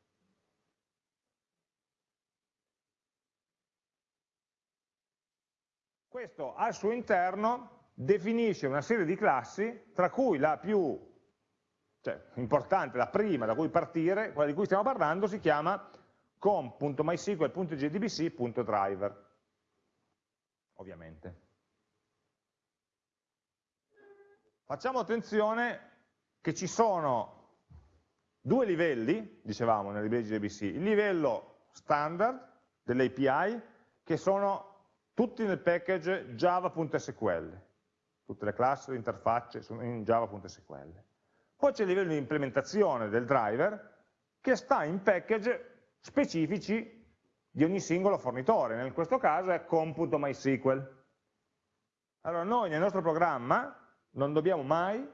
Questo al suo interno definisce una serie di classi, tra cui la più cioè, importante, la prima da cui partire, quella di cui stiamo parlando, si chiama com.mysql.jdbc.driver, ovviamente. Facciamo attenzione che ci sono due livelli, dicevamo nel livello JDBC, il livello standard dell'API, che sono tutti nel package java.sql, tutte le classi, le interfacce sono in java.sql. Poi c'è il livello di implementazione del driver che sta in package specifici di ogni singolo fornitore, in questo caso è computo.mysql. Allora noi nel nostro programma non dobbiamo mai,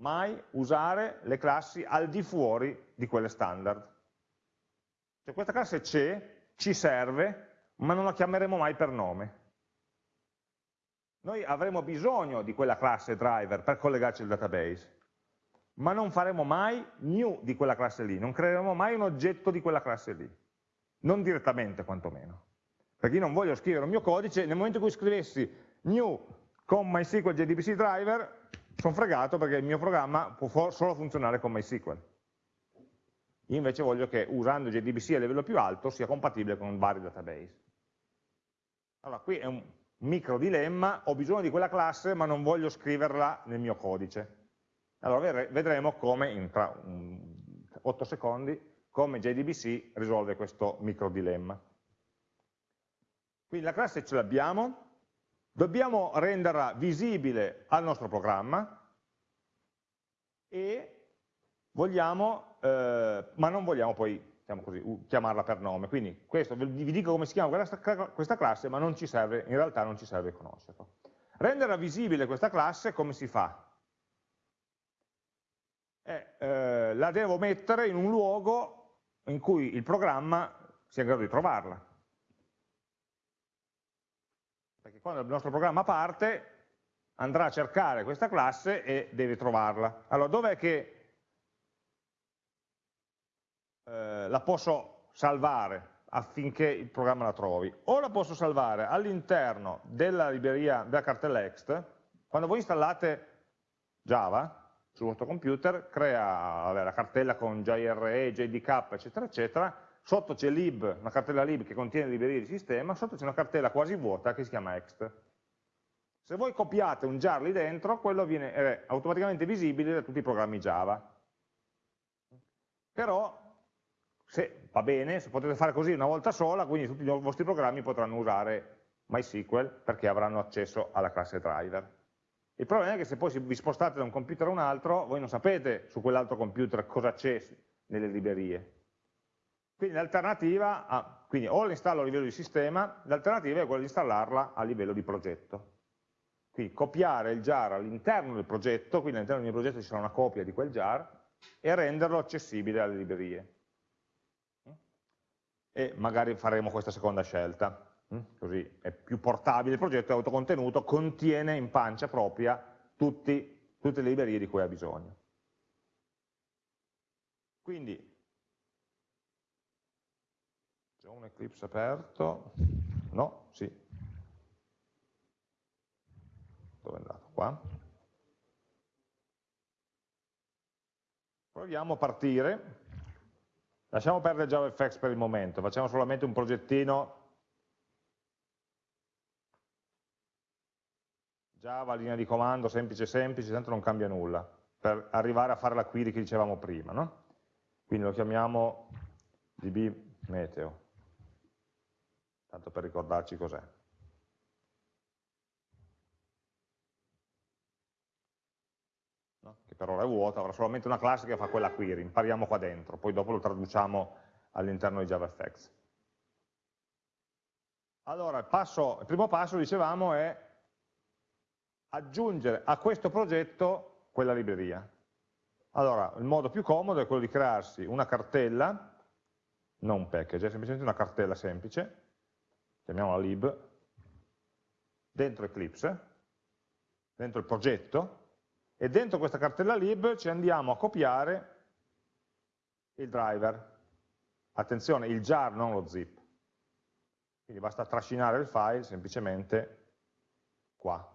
mai usare le classi al di fuori di quelle standard. Cioè questa classe c'è, ci serve, ma non la chiameremo mai per nome noi avremo bisogno di quella classe driver per collegarci al database, ma non faremo mai new di quella classe lì, non creeremo mai un oggetto di quella classe lì, non direttamente quantomeno. Perché io non voglio scrivere un mio codice, nel momento in cui scrivessi new con MySQL JDBC driver, sono fregato perché il mio programma può solo funzionare con MySQL. Io invece voglio che usando JDBC a livello più alto sia compatibile con vari database. Allora, qui è un micro dilemma, ho bisogno di quella classe ma non voglio scriverla nel mio codice. Allora vedremo come, in tra 8 secondi, come JDBC risolve questo micro dilemma. Quindi la classe ce l'abbiamo, dobbiamo renderla visibile al nostro programma e vogliamo, eh, ma non vogliamo poi diciamo così, chiamarla per nome. Quindi questo, vi dico come si chiama questa, classe, ma serve, in realtà non ci serve conoscerlo. Rendere visibile questa classe come si fa? Eh, eh, la devo mettere in un luogo in cui il programma sia in grado di trovarla. Perché quando il nostro programma parte andrà a cercare questa classe e deve trovarla. Allora, dov'è che eh, la posso salvare affinché il programma la trovi, o la posso salvare all'interno della libreria della cartella ext, quando voi installate Java sul vostro computer, crea vabbè, la cartella con JRE, JDK, eccetera, eccetera, sotto c'è lib, una cartella lib che contiene librerie di sistema, sotto c'è una cartella quasi vuota che si chiama ext. Se voi copiate un jar lì dentro, quello viene è automaticamente visibile da tutti i programmi Java. Però, se va bene, se potete fare così una volta sola, quindi tutti i vostri programmi potranno usare MySQL perché avranno accesso alla classe driver. Il problema è che se poi vi spostate da un computer a un altro, voi non sapete su quell'altro computer cosa c'è nelle librerie. Quindi l'alternativa, quindi o l'installo a livello di sistema, l'alternativa è quella di installarla a livello di progetto. Quindi copiare il jar all'interno del progetto, quindi all'interno del mio progetto ci sarà una copia di quel jar, e renderlo accessibile alle librerie. E magari faremo questa seconda scelta. Mm? così è più portabile il progetto, è autocontenuto, contiene in pancia propria tutti, tutte le librerie di cui ha bisogno. Quindi, c'è un Eclipse aperto, no, sì, dove è andato? Qua. Proviamo a partire, lasciamo perdere JavaFX per il momento, facciamo solamente un progettino Java, linea di comando, semplice semplice, tanto non cambia nulla, per arrivare a fare la query che dicevamo prima. No? Quindi lo chiamiamo db meteo, tanto per ricordarci cos'è. No? Che ora è vuota, avrà solamente una classe che fa quella query, impariamo qua dentro, poi dopo lo traduciamo all'interno di JavaFX. Allora, il, passo, il primo passo, dicevamo, è aggiungere a questo progetto quella libreria. Allora, il modo più comodo è quello di crearsi una cartella, non un package, è semplicemente una cartella semplice, chiamiamola lib, dentro Eclipse, dentro il progetto, e dentro questa cartella lib ci andiamo a copiare il driver. Attenzione, il jar, non lo zip. Quindi basta trascinare il file semplicemente qua.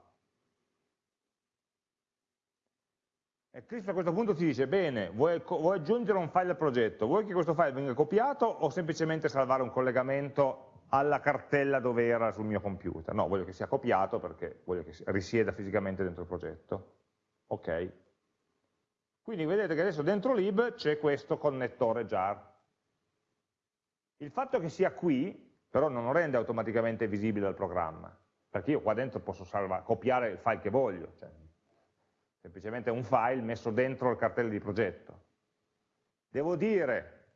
Eclipse a questo punto ti dice, bene, vuoi, vuoi, aggiungere un file al progetto, vuoi che questo file venga copiato o semplicemente salvare un collegamento alla cartella dove era sul mio computer? No, voglio che sia copiato perché voglio che risieda fisicamente dentro il progetto. Ok. Quindi vedete che adesso dentro lib c'è questo connettore jar. Il fatto che sia qui, però non lo rende automaticamente visibile al programma, perché io qua dentro posso salvare, copiare il file che voglio, cioè semplicemente un file messo dentro il cartello di progetto. Devo dire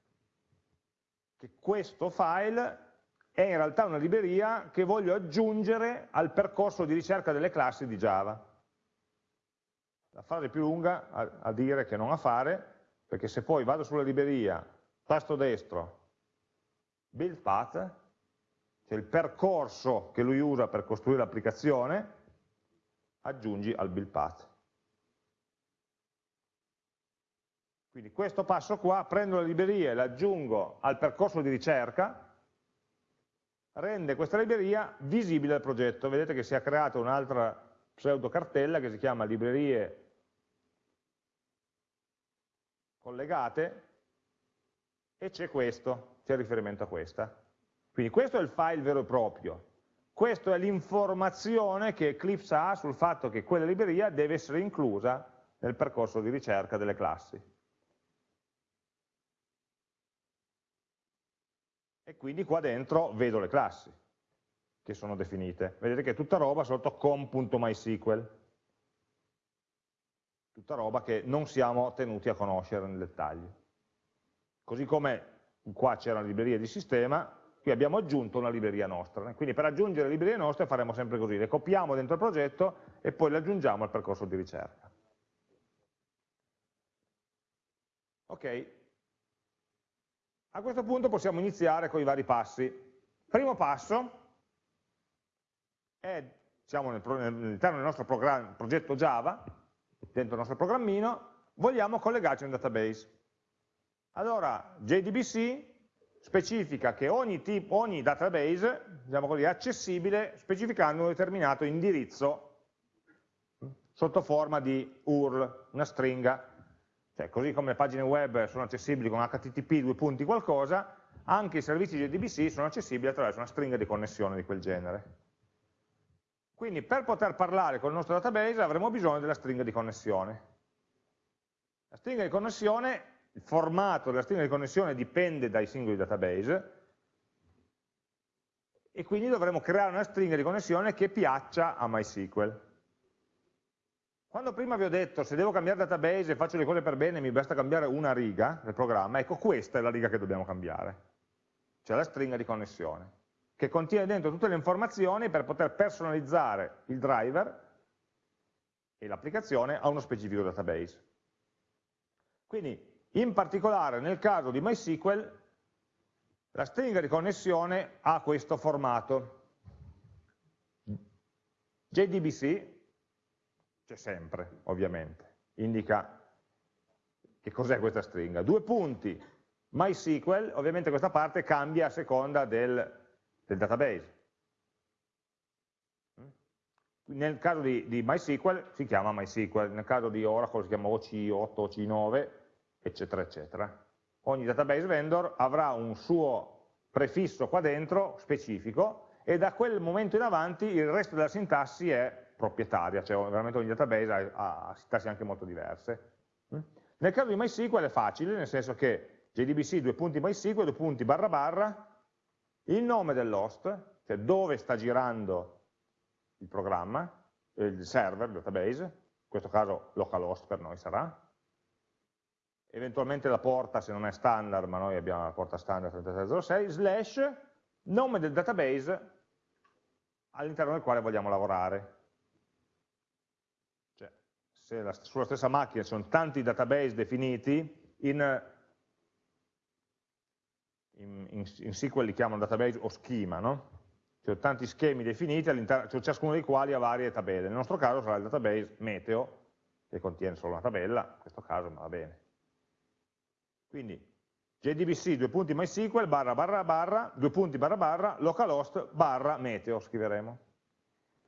che questo file è in realtà una libreria che voglio aggiungere al percorso di ricerca delle classi di Java. La frase più lunga a, a dire che non a fare, perché se poi vado sulla libreria, tasto destro, build path, cioè il percorso che lui usa per costruire l'applicazione, aggiungi al build path. Quindi questo passo qua, prendo la libreria e l'aggiungo al percorso di ricerca, rende questa libreria visibile al progetto. Vedete che si è creata un'altra pseudo cartella che si chiama librerie collegate e c'è questo, c'è riferimento a questa. Quindi questo è il file vero e proprio. Questa è l'informazione che Eclipse ha sul fatto che quella libreria deve essere inclusa nel percorso di ricerca delle classi. e quindi qua dentro vedo le classi che sono definite. Vedete che è tutta roba sotto com.mysql, tutta roba che non siamo tenuti a conoscere nel dettaglio. Così come qua c'era una libreria di sistema, qui abbiamo aggiunto una libreria nostra. Quindi per aggiungere librerie nostre faremo sempre così, le copiamo dentro il progetto e poi le aggiungiamo al percorso di ricerca. Ok, a questo punto possiamo iniziare con i vari passi. Primo passo è, diciamo, all'interno del nostro progetto Java, dentro il nostro programmino, vogliamo collegarci a un database. Allora, JDBC specifica che ogni, tipo, ogni database diciamo così, è accessibile specificando un determinato indirizzo sotto forma di URL, una stringa. Cioè, così come le pagine web sono accessibili con HTTP, due punti qualcosa, anche i servizi JDBC sono accessibili attraverso una stringa di connessione di quel genere. Quindi per poter parlare con il nostro database avremo bisogno della stringa di connessione. La stringa di connessione, il formato della stringa di connessione dipende dai singoli database e quindi dovremo creare una stringa di connessione che piaccia a MySQL. Quando prima vi ho detto se devo cambiare database e faccio le cose per bene mi basta cambiare una riga del programma, ecco questa è la riga che dobbiamo cambiare cioè la stringa di connessione, che contiene dentro tutte le informazioni per poter personalizzare il driver e l'applicazione a uno specifico database. Quindi, in particolare nel caso di MySQL, la stringa di connessione ha questo formato. JDBC, c'è sempre, ovviamente, indica che cos'è questa stringa. Due punti, MySQL, ovviamente questa parte cambia a seconda del, del database. Nel caso di, di, MySQL si chiama MySQL, nel caso di Oracle si chiama OC8, OC9, eccetera, eccetera. Ogni database vendor avrà un suo prefisso qua dentro, specifico, e da quel momento in avanti il resto della sintassi è proprietaria, cioè veramente ogni database ha, ha sintassi anche molto diverse. Nel caso di MySQL è facile, nel senso che JDBC due punti MySQL, due punti barra barra, il nome dell'host, cioè dove sta girando il programma, il server, il database, in questo caso localhost per noi sarà, eventualmente la porta se non è standard, ma noi abbiamo la porta standard 3306, slash nome del database all'interno del quale vogliamo lavorare. Cioè, se la, sulla stessa macchina ci sono tanti database definiti, in in, in, SQL li chiamano database o schema, no? Cioè tanti schemi definiti, cioè ciascuno dei quali ha varie tabelle. Nel nostro caso sarà il database meteo, che contiene solo una tabella, in questo caso va bene. Quindi JDBC, due punti MySQL, barra barra barra, due punti barra barra, localhost, barra meteo, scriveremo.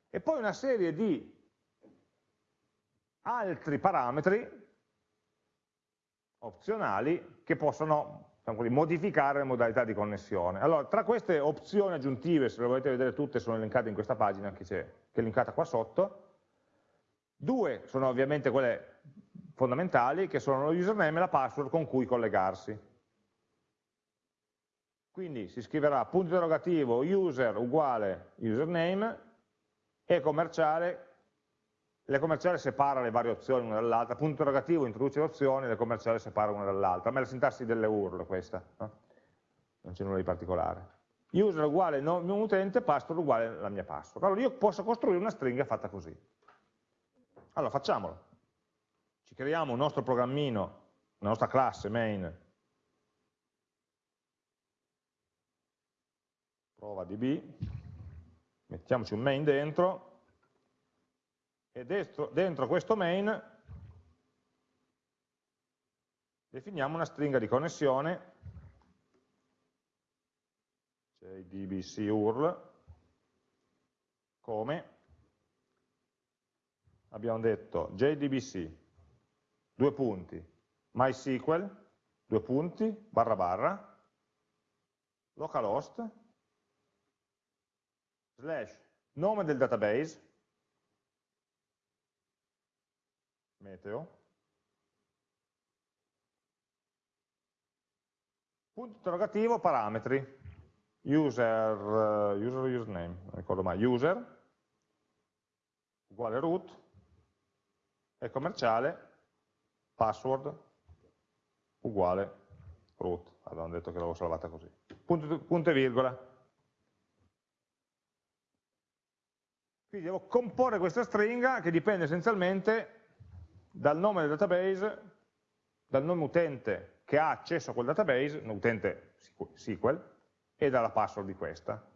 E poi una serie di altri parametri opzionali che possono diciamo così, modificare le modalità di connessione. Allora, tra queste opzioni aggiuntive, se le volete vedere tutte, sono elencate in questa pagina che, che è linkata qua sotto, due sono ovviamente quelle fondamentali, che sono lo username e la password con cui collegarsi. Quindi si scriverà punto interrogativo user uguale username e commerciale le commerciali separa le varie opzioni una dall'altra, punto interrogativo introduce le opzioni, le commerciali separa una dall'altra, ma è la sintassi delle URL questa, no? non c'è nulla di particolare. User uguale mio utente, password uguale la mia password. Allora io posso costruire una stringa fatta così. Allora facciamolo. Ci creiamo un nostro programmino, una nostra classe main, prova db, mettiamoci un main dentro, e dentro, dentro questo main definiamo una stringa di connessione. Jdbc url come? Abbiamo detto jdbc due punti. Mysql due punti barra barra. Localhost slash nome del database meteo, punto interrogativo, parametri, user, uh, user username, non ricordo mai, user, uguale root, e commerciale, password, uguale root, avevamo detto che l'avevo salvata così, punto, punto e virgola. Quindi devo comporre questa stringa che dipende essenzialmente dal nome del database, dal nome utente che ha accesso a quel database, un utente SQL, e dalla password di questa.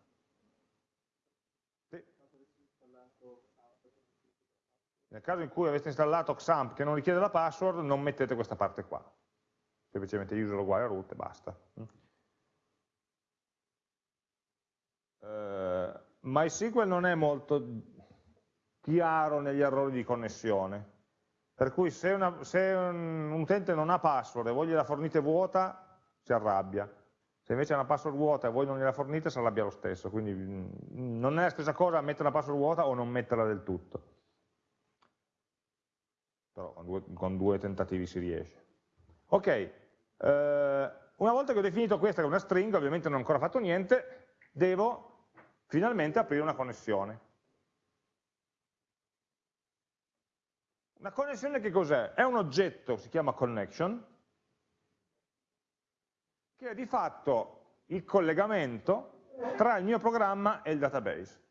Nel caso in cui aveste installato XAMPP che non richiede la password, non mettete questa parte qua. semplicemente user uguale root e basta. Uh, MySQL non è molto chiaro negli errori di connessione, per cui se, una, se un, un, utente non ha password e voi gliela fornite vuota, si arrabbia. Se invece ha una password vuota e voi non gliela fornite, si arrabbia lo stesso. Quindi mm, non è la stessa cosa mettere una password vuota o non metterla del tutto. Però con due, con due tentativi si riesce. Ok, eh, una volta che ho definito questa che è una string, ovviamente non ho ancora fatto niente, devo finalmente aprire una connessione. Una connessione che cos'è? È un oggetto, si chiama connection, che è di fatto il collegamento tra il mio programma e il database.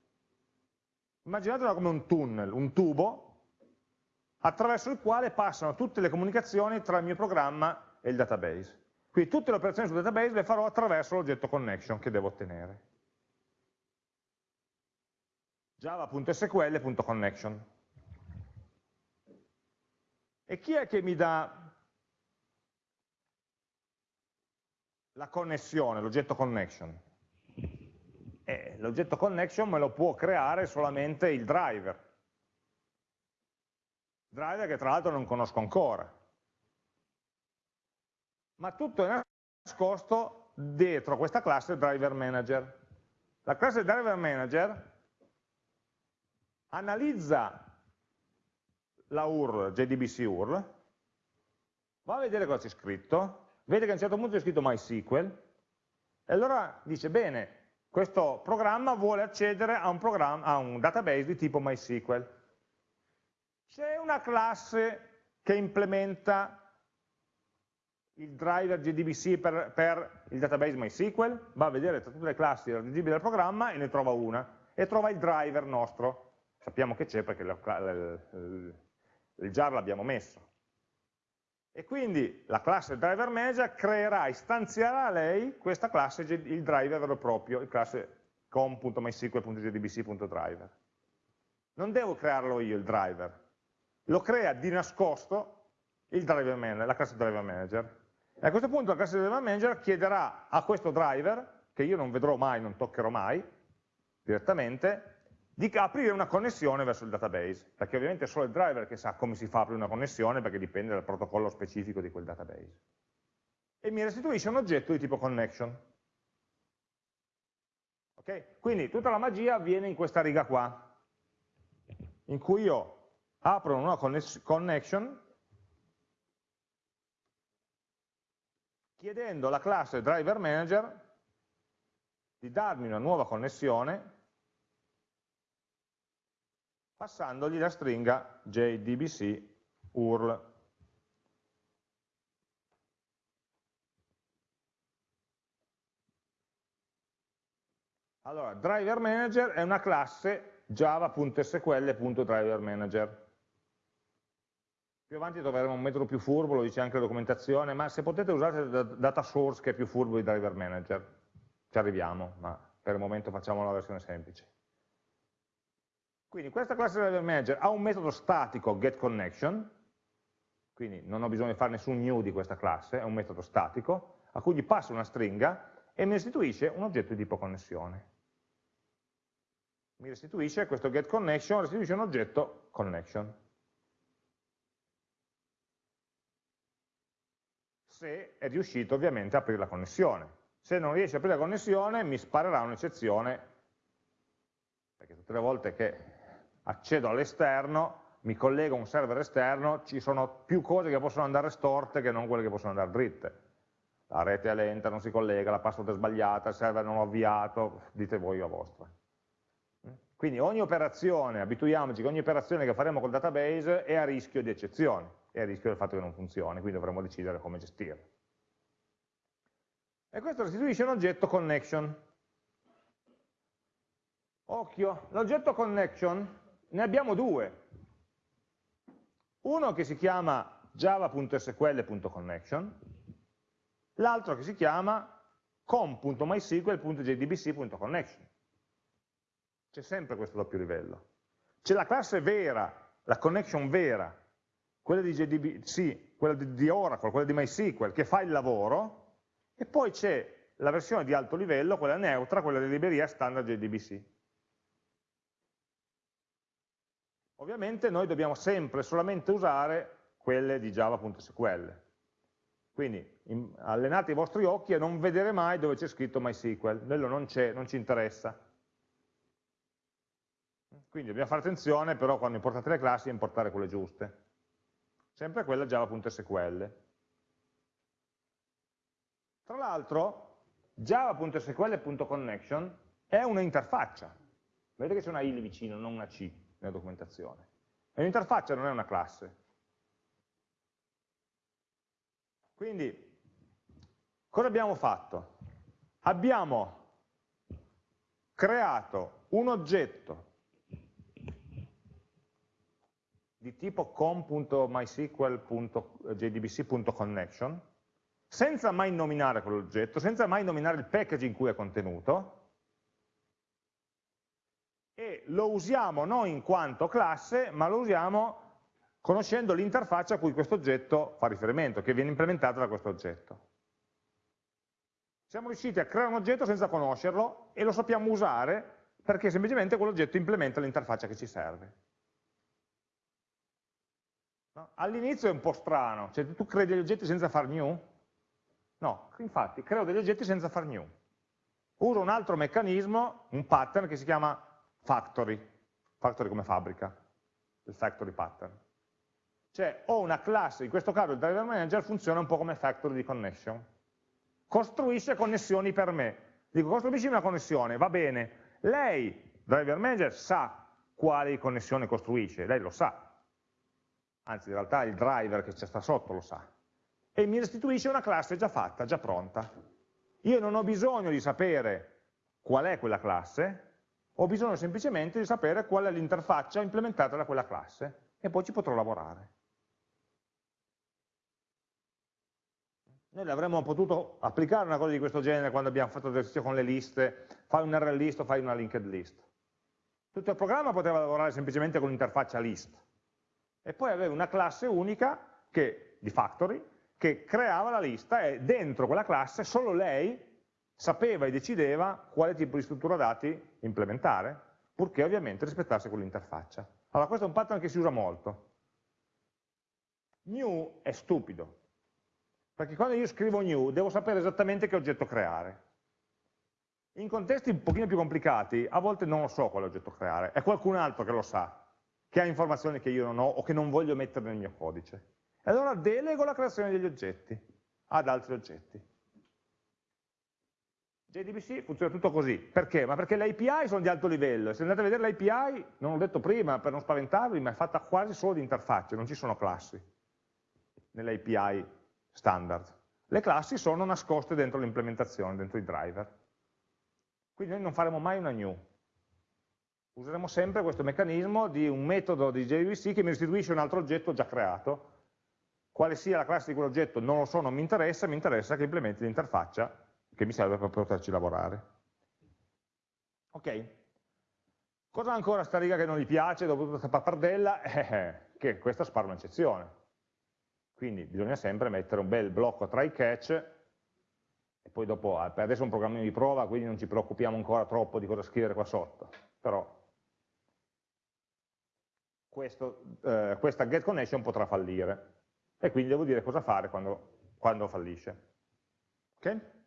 Immaginatelo come un tunnel, un tubo, attraverso il quale passano tutte le comunicazioni tra il mio programma e il database. Quindi tutte le operazioni sul database le farò attraverso l'oggetto connection che devo ottenere. java.sql.connection e chi è che mi dà la connessione, l'oggetto connection? Eh, l'oggetto connection me lo può creare solamente il driver. Driver che tra l'altro non conosco ancora. Ma tutto è nascosto dietro questa classe driver manager. La classe driver manager analizza la URL, JDBC URL, va a vedere cosa c'è scritto, vede che a un certo punto c'è scritto MySQL, e allora dice, bene, questo programma vuole accedere a un, a un database di tipo MySQL. C'è una classe che implementa il driver JDBC per, per, il database MySQL, va a vedere tra tutte le classi redigibili del programma e ne trova una, e trova il driver nostro. Sappiamo che c'è perché il jar l'abbiamo messo. E quindi la classe driver manager creerà, istanzierà a lei questa classe, il driver vero e proprio, il classe com.mysql.jdbc.driver. Non devo crearlo io il driver, lo crea di nascosto manager, la classe driver manager. E a questo punto la classe driver manager chiederà a questo driver, che io non vedrò mai, non toccherò mai, direttamente, di aprire una connessione verso il database, perché ovviamente è solo il driver che sa come si fa aprire una connessione, perché dipende dal protocollo specifico di quel database. E mi restituisce un oggetto di tipo connection. Okay? Quindi tutta la magia avviene in questa riga qua, in cui io apro una connection chiedendo alla classe driver manager di darmi una nuova connessione passandogli la stringa jdbc url. Allora, driver manager è una classe java.sql.driverManager. Più avanti troveremo un metodo più furbo, lo dice anche la documentazione, ma se potete usate data source che è più furbo di driver manager. Ci arriviamo, ma per il momento facciamo la versione semplice. Quindi questa classe driver manager ha un metodo statico getConnection, quindi non ho bisogno di fare nessun new di questa classe, è un metodo statico, a cui gli passo una stringa e mi restituisce un oggetto di tipo connessione. Mi restituisce questo getConnection, restituisce un oggetto connection. Se è riuscito ovviamente a aprire la connessione. Se non riesce a aprire la connessione mi sparerà un'eccezione, perché tutte le volte che accedo all'esterno, mi collego a un server esterno, ci sono più cose che possono andare storte che non quelle che possono andare dritte. La rete è lenta, non si collega, la password è sbagliata, il server non l'ho avviato, dite voi la vostra. Quindi ogni operazione, abituiamoci che ogni operazione che faremo col database è a rischio di eccezioni, è a rischio del fatto che non funzioni, quindi dovremo decidere come gestirlo. E questo restituisce un oggetto connection. Occhio, l'oggetto connection ne abbiamo due. Uno che si chiama java.sql.connection, l'altro che si chiama com.mysql.jdbc.connection. C'è sempre questo doppio livello. C'è la classe vera, la connection vera, quella di JDBC, quella di Oracle, quella di MySQL, che fa il lavoro, e poi c'è la versione di alto livello, quella neutra, quella di libreria standard JDBC. Ovviamente noi dobbiamo sempre solamente usare quelle di java.sql. Quindi in, allenate i vostri occhi a non vedere mai dove c'è scritto MySQL, quello non c'è, non ci interessa. Quindi dobbiamo fare attenzione però quando importate le classi a importare quelle giuste sempre quella java.sql. Tra l'altro, java.sql.connection è un'interfaccia. Vedete che c'è una i vicino, non una c nella documentazione. È un'interfaccia, non è una classe. Quindi, cosa abbiamo fatto? Abbiamo creato un oggetto di tipo com.mysql.jdbc.connection, senza mai nominare quell'oggetto, senza mai nominare il package in cui è contenuto, e lo usiamo non in quanto classe, ma lo usiamo conoscendo l'interfaccia a cui questo oggetto fa riferimento, che viene implementata da questo oggetto. Siamo riusciti a creare un oggetto senza conoscerlo e lo sappiamo usare perché semplicemente quell'oggetto implementa l'interfaccia che ci serve. All'inizio è un po' strano, cioè tu crei degli oggetti senza far new? No, infatti creo degli oggetti senza far new. Uso un altro meccanismo, un pattern che si chiama factory, factory come fabbrica, il factory pattern. Cioè ho una classe, in questo caso il driver manager funziona un po' come factory di connection. Costruisce connessioni per me. Dico costruisci una connessione, va bene. Lei, driver manager, sa quali connessioni costruisce, lei lo sa, anzi in realtà il driver che ci sta sotto lo sa, e mi restituisce una classe già fatta, già pronta. Io non ho bisogno di sapere qual è quella classe, ho bisogno semplicemente di sapere qual è l'interfaccia implementata da quella classe e poi ci potrò lavorare. Noi avremmo potuto applicare una cosa di questo genere quando abbiamo fatto l'esercizio con le liste, fai un RL list o fai una linked list. Tutto il programma poteva lavorare semplicemente con l'interfaccia list, e poi aveva una classe unica che, di factory che creava la lista e dentro quella classe solo lei sapeva e decideva quale tipo di struttura dati implementare, purché ovviamente rispettasse quell'interfaccia. Allora questo è un pattern che si usa molto. New è stupido, perché quando io scrivo new devo sapere esattamente che oggetto creare. In contesti un pochino più complicati, a volte non lo so quale oggetto creare, è qualcun altro che lo sa, che ha informazioni che io non ho o che non voglio mettere nel mio codice. E allora delego la creazione degli oggetti ad altri oggetti. JDBC funziona tutto così. Perché? Ma perché le API sono di alto livello. Se andate a vedere l'API, non l'ho detto prima per non spaventarvi, ma è fatta quasi solo di interfacce, non ci sono classi nelle API standard. Le classi sono nascoste dentro l'implementazione, dentro i driver. Quindi noi non faremo mai una new, useremo sempre questo meccanismo di un metodo di JVC che mi restituisce un altro oggetto già creato. Quale sia la classe di quell'oggetto non lo so, non mi interessa, mi interessa che implementi l'interfaccia che mi serve per poterci lavorare. Ok. Cosa ancora sta riga che non gli piace dopo tutta questa pappardella? Eh, che questa spara un'eccezione. Quindi bisogna sempre mettere un bel blocco tra i catch e poi dopo, per adesso è un programmino di prova, quindi non ci preoccupiamo ancora troppo di cosa scrivere qua sotto, però questo, eh, questa get connection potrà fallire e quindi devo dire cosa fare quando, quando fallisce. Ok?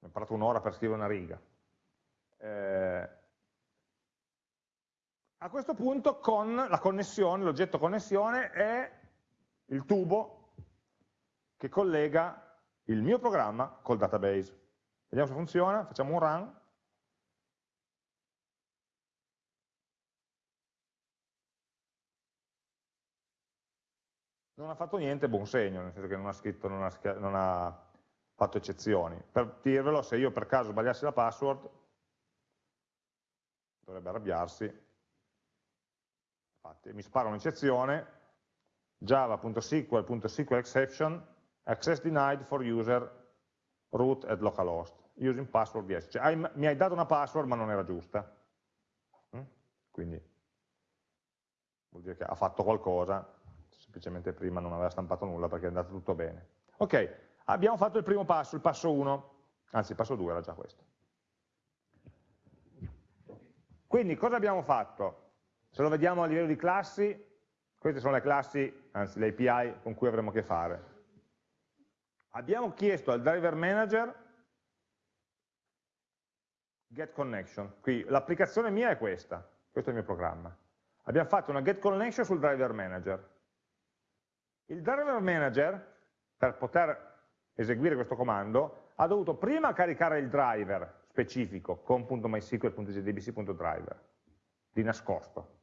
Ho imparato un'ora per scrivere una riga. Eh, a questo punto con la connessione, l'oggetto connessione è il tubo che collega il mio programma col database. Vediamo se funziona, facciamo un run. non ha fatto niente, buon segno, nel senso che non ha, scritto, non ha, non ha fatto eccezioni. Per dirvelo, se io per caso sbagliassi la password, dovrebbe arrabbiarsi, infatti mi spara un'eccezione, java.sql.sqlexception, access denied for user root at localhost, using password yes. Cioè, hai, mi hai dato una password ma non era giusta. Mm? Quindi vuol dire che ha fatto qualcosa, semplicemente prima non aveva stampato nulla perché è andato tutto bene. Ok, abbiamo fatto il primo passo, il passo 1, anzi il passo 2 era già questo. Quindi cosa abbiamo fatto? Se lo vediamo a livello di classi, queste sono le classi, anzi le API con cui avremo a che fare. Abbiamo chiesto al driver manager get connection. Qui l'applicazione mia è questa, questo è il mio programma. Abbiamo fatto una get connection sul driver manager. Il driver manager, per poter eseguire questo comando, ha dovuto prima caricare il driver specifico com.mysql.jdbc.driver di nascosto.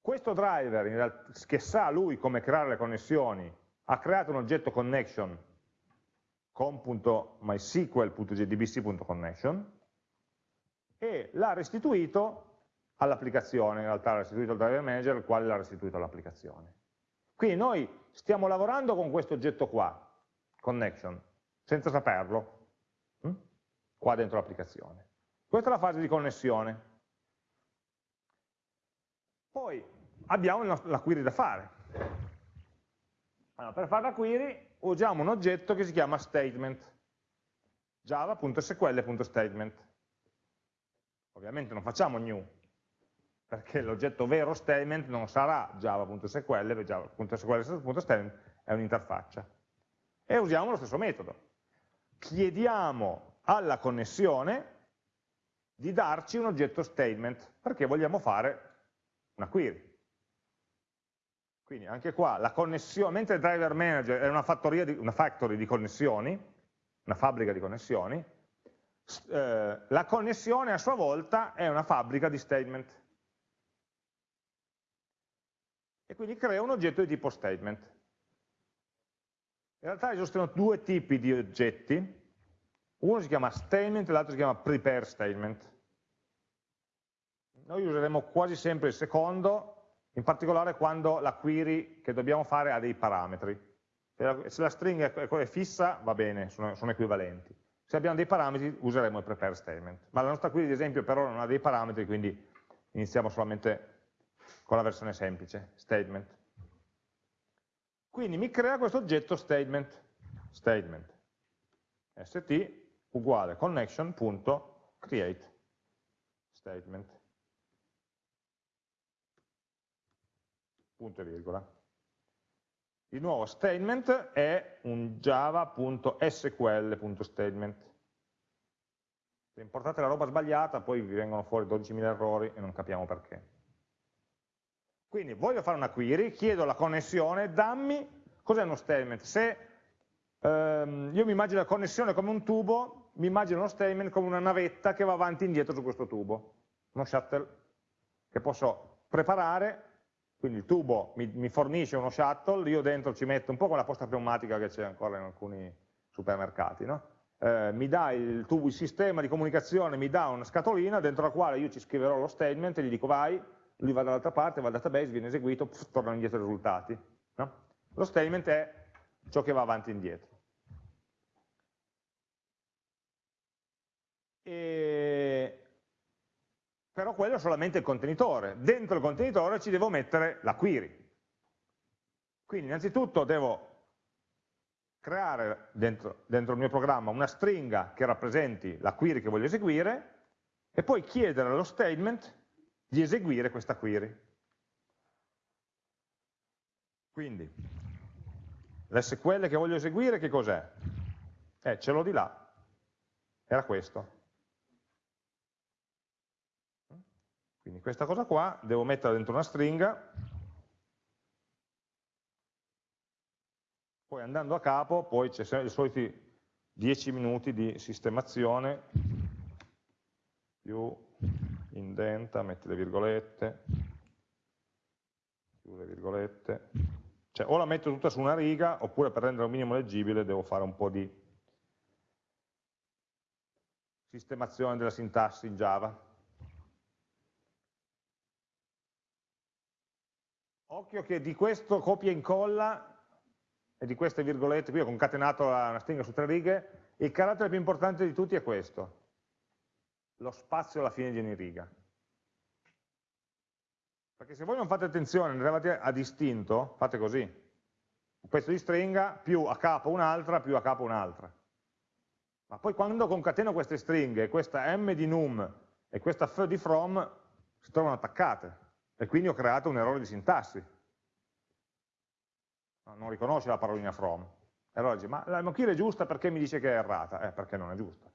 Questo driver, che sa lui come creare le connessioni, ha creato un oggetto connection com.mysql.jdbc.connection e l'ha restituito all'applicazione, in realtà l'ha restituito al driver manager, il quale l'ha restituito all'applicazione. Quindi noi stiamo lavorando con questo oggetto qua, connection, senza saperlo, hm? qua dentro l'applicazione. Questa è la fase di connessione. Poi abbiamo la query da fare. Allora, per fare la query usiamo un oggetto che si chiama statement, java.sql.statement. Ovviamente non facciamo new, perché l'oggetto vero statement non sarà java.sql, java.sql.statement è un'interfaccia. E usiamo lo stesso metodo. Chiediamo alla connessione di darci un oggetto statement, perché vogliamo fare una query. Quindi anche qua la connessione, mentre il driver manager è una, di, una factory di connessioni, una fabbrica di connessioni, eh, la connessione a sua volta è una fabbrica di statement. E quindi crea un oggetto di tipo statement. In realtà esistono due tipi di oggetti, uno si chiama statement e l'altro si chiama prepare statement. Noi useremo quasi sempre il secondo, in particolare quando la query che dobbiamo fare ha dei parametri. Se la stringa è fissa va bene, sono, sono equivalenti se abbiamo dei parametri useremo il prepare statement, ma la nostra query ad esempio per ora non ha dei parametri, quindi iniziamo solamente con la versione semplice, statement. Quindi mi crea questo oggetto statement, statement, st uguale connection.create statement, punto e virgola. Il nuovo statement è un java.sql.statement. Se importate la roba sbagliata, poi vi vengono fuori 12.000 errori e non capiamo perché. Quindi voglio fare una query, chiedo la connessione, dammi cos'è uno statement. Se ehm, io mi immagino la connessione come un tubo, mi immagino uno statement come una navetta che va avanti e indietro su questo tubo, uno shuttle che posso preparare quindi il tubo mi, mi, fornisce uno shuttle, io dentro ci metto un po' come la posta pneumatica che c'è ancora in alcuni supermercati, no? eh, mi dà il tubo, il sistema di comunicazione, mi dà una scatolina dentro la quale io ci scriverò lo statement e gli dico vai, lui va dall'altra parte, va al database, viene eseguito, pff, tornano indietro i risultati. No? Lo statement è ciò che va avanti e indietro. E però quello è solamente il contenitore. Dentro il contenitore ci devo mettere la query. Quindi innanzitutto devo creare dentro, dentro, il mio programma una stringa che rappresenti la query che voglio eseguire e poi chiedere allo statement di eseguire questa query. Quindi l'SQL che voglio eseguire che cos'è? Eh, ce l'ho di là, era questo. Quindi questa cosa qua devo mettere dentro una stringa, poi andando a capo, poi c'è i soliti 10 minuti di sistemazione, più indenta, metti le virgolette, chiude le virgolette, cioè o la metto tutta su una riga, oppure per rendere un minimo leggibile devo fare un po' di sistemazione della sintassi in Java. Occhio che di questo copia e incolla e di queste virgolette, qui ho concatenato una stringa su tre righe, il carattere più importante di tutti è questo, lo spazio alla fine di ogni riga. Perché se voi non fate attenzione, ne arrivate a distinto, fate così. Un pezzo di stringa più a capo un'altra, più a capo un'altra. Ma poi quando concateno queste stringhe, questa m di num e questa f di from si trovano attaccate e quindi ho creato un errore di sintassi. Non riconosce la parolina from. E allora dice, ma la mochila è giusta perché mi dice che è errata? Eh, perché non è giusta.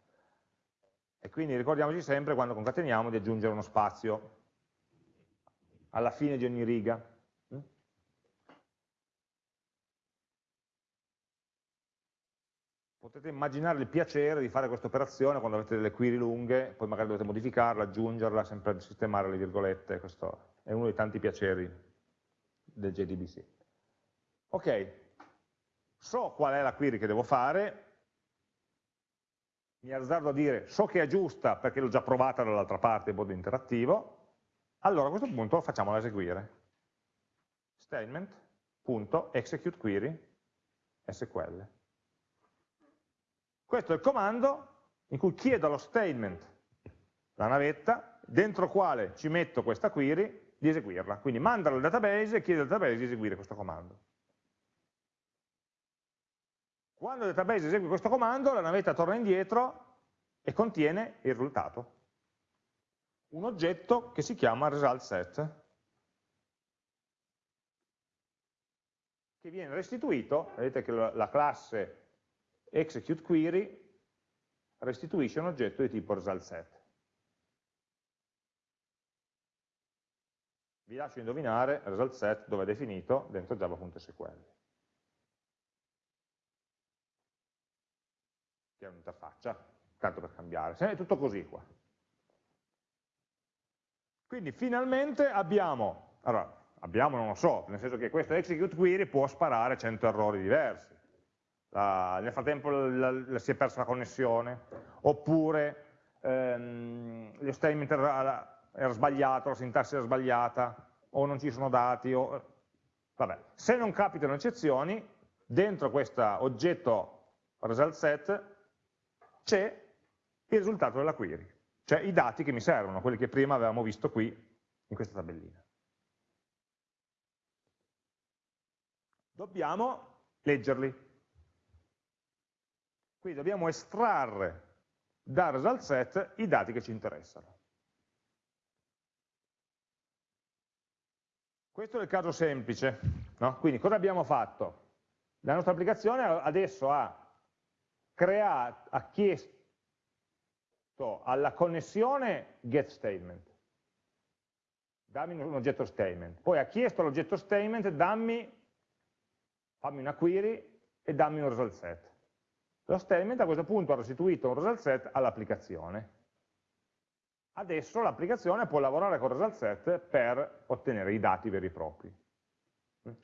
E quindi ricordiamoci sempre quando concateniamo di aggiungere uno spazio. Alla fine di ogni riga. Potete immaginare il piacere di fare questa operazione quando avete delle query lunghe, poi magari dovete modificarla, aggiungerla, sempre sistemare le virgolette, questo è uno dei tanti piaceri del JDBC. Ok, so qual è la query che devo fare, mi azzardo a dire so che è giusta perché l'ho già provata dall'altra parte in modo interattivo, allora a questo punto facciamola eseguire. Statement.executeQuery SQL. Questo è il comando in cui chiedo allo statement, la navetta, dentro quale ci metto questa query, di eseguirla. Quindi mandalo al database e chiede al database di eseguire questo comando. Quando il database esegue questo comando, la navetta torna indietro e contiene il risultato. Un oggetto che si chiama result che viene restituito, vedete che la classe execute query restituisce un oggetto di tipo result set. Vi lascio indovinare result set dove è definito dentro java.sql. Che è un'interfaccia, tanto per cambiare. È tutto così qua. Quindi finalmente abbiamo, allora, abbiamo non lo so, nel senso che questo execute query può sparare 100 errori diversi la, nel frattempo la, la, si è persa la connessione, oppure ehm, lo statement era, era, sbagliato, la sintassi era sbagliata, o non ci sono dati, o, vabbè. se non capitano eccezioni, dentro questo oggetto result set c'è il risultato della query, cioè i dati che mi servono, quelli che prima avevamo visto qui in questa tabellina. Dobbiamo leggerli, quindi dobbiamo estrarre dal result set i dati che ci interessano. Questo è il caso semplice. No? Quindi cosa abbiamo fatto? La nostra applicazione adesso ha, creato, ha chiesto alla connessione get statement, dammi un oggetto statement, poi ha chiesto all'oggetto statement dammi, fammi una query e dammi un result set. Lo statement a questo punto ha restituito un result set all'applicazione. Adesso l'applicazione può lavorare con result set per ottenere i dati veri e propri.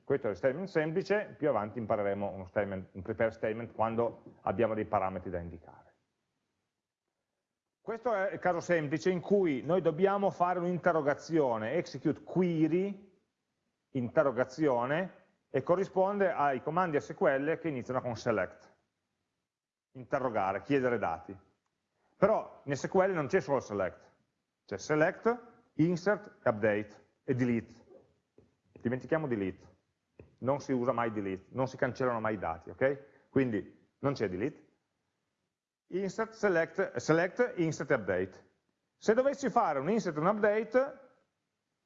Questo è il statement semplice, più avanti impareremo uno statement, un prepare statement quando abbiamo dei parametri da indicare. Questo è il caso semplice in cui noi dobbiamo fare un'interrogazione, execute query, interrogazione, e corrisponde ai comandi SQL che iniziano con select interrogare, chiedere dati. Però in SQL non c'è solo select, c'è select, insert, update e delete. Dimentichiamo delete, non si usa mai delete, non si cancellano mai i dati, ok? Quindi non c'è delete. Insert, select, select, insert update. Se dovessi fare un insert e un update,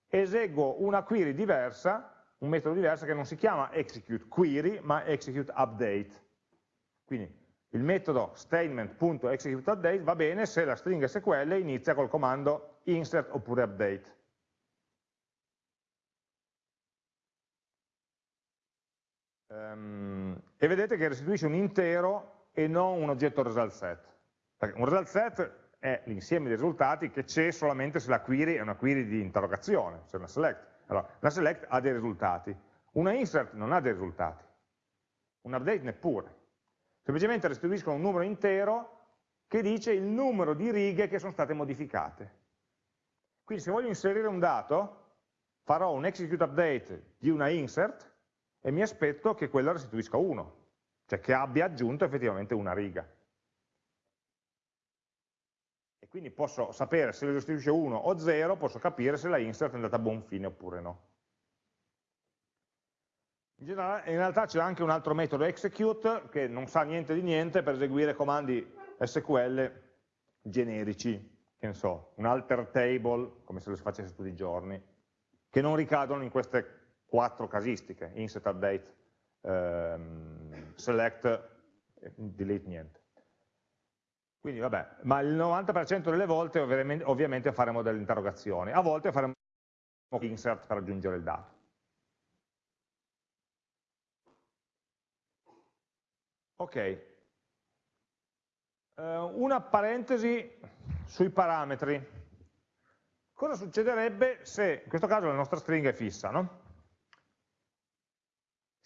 eseguo una query diversa, un metodo diverso che non si chiama execute query, ma execute update. Quindi il metodo statement.executeUpdate va bene se la stringa SQL inizia col comando insert oppure update. E vedete che restituisce un intero e non un oggetto result set. Perché un result set è l'insieme dei risultati che c'è solamente se la query è una query di interrogazione, se è una select. Allora, la select ha dei risultati, una insert non ha dei risultati, un update neppure semplicemente restituiscono un numero intero che dice il numero di righe che sono state modificate. Quindi se voglio inserire un dato, farò un execute update di una insert e mi aspetto che quella restituisca 1, cioè che abbia aggiunto effettivamente una riga. E quindi posso sapere se restituisce 1 o 0, posso capire se la insert è andata a buon fine oppure no. In, generale, in realtà c'è anche un altro metodo execute che non sa niente di niente per eseguire comandi SQL generici, che ne so, un alter table, come se lo si facesse tutti i giorni, che non ricadono in queste quattro casistiche, insert, update, ehm, select, delete niente. Quindi vabbè, ma il 90% delle volte ovviamente, faremo delle interrogazioni, a volte faremo insert per aggiungere il dato. Ok, uh, una parentesi sui parametri. Cosa succederebbe se, in questo caso la nostra stringa è fissa, no?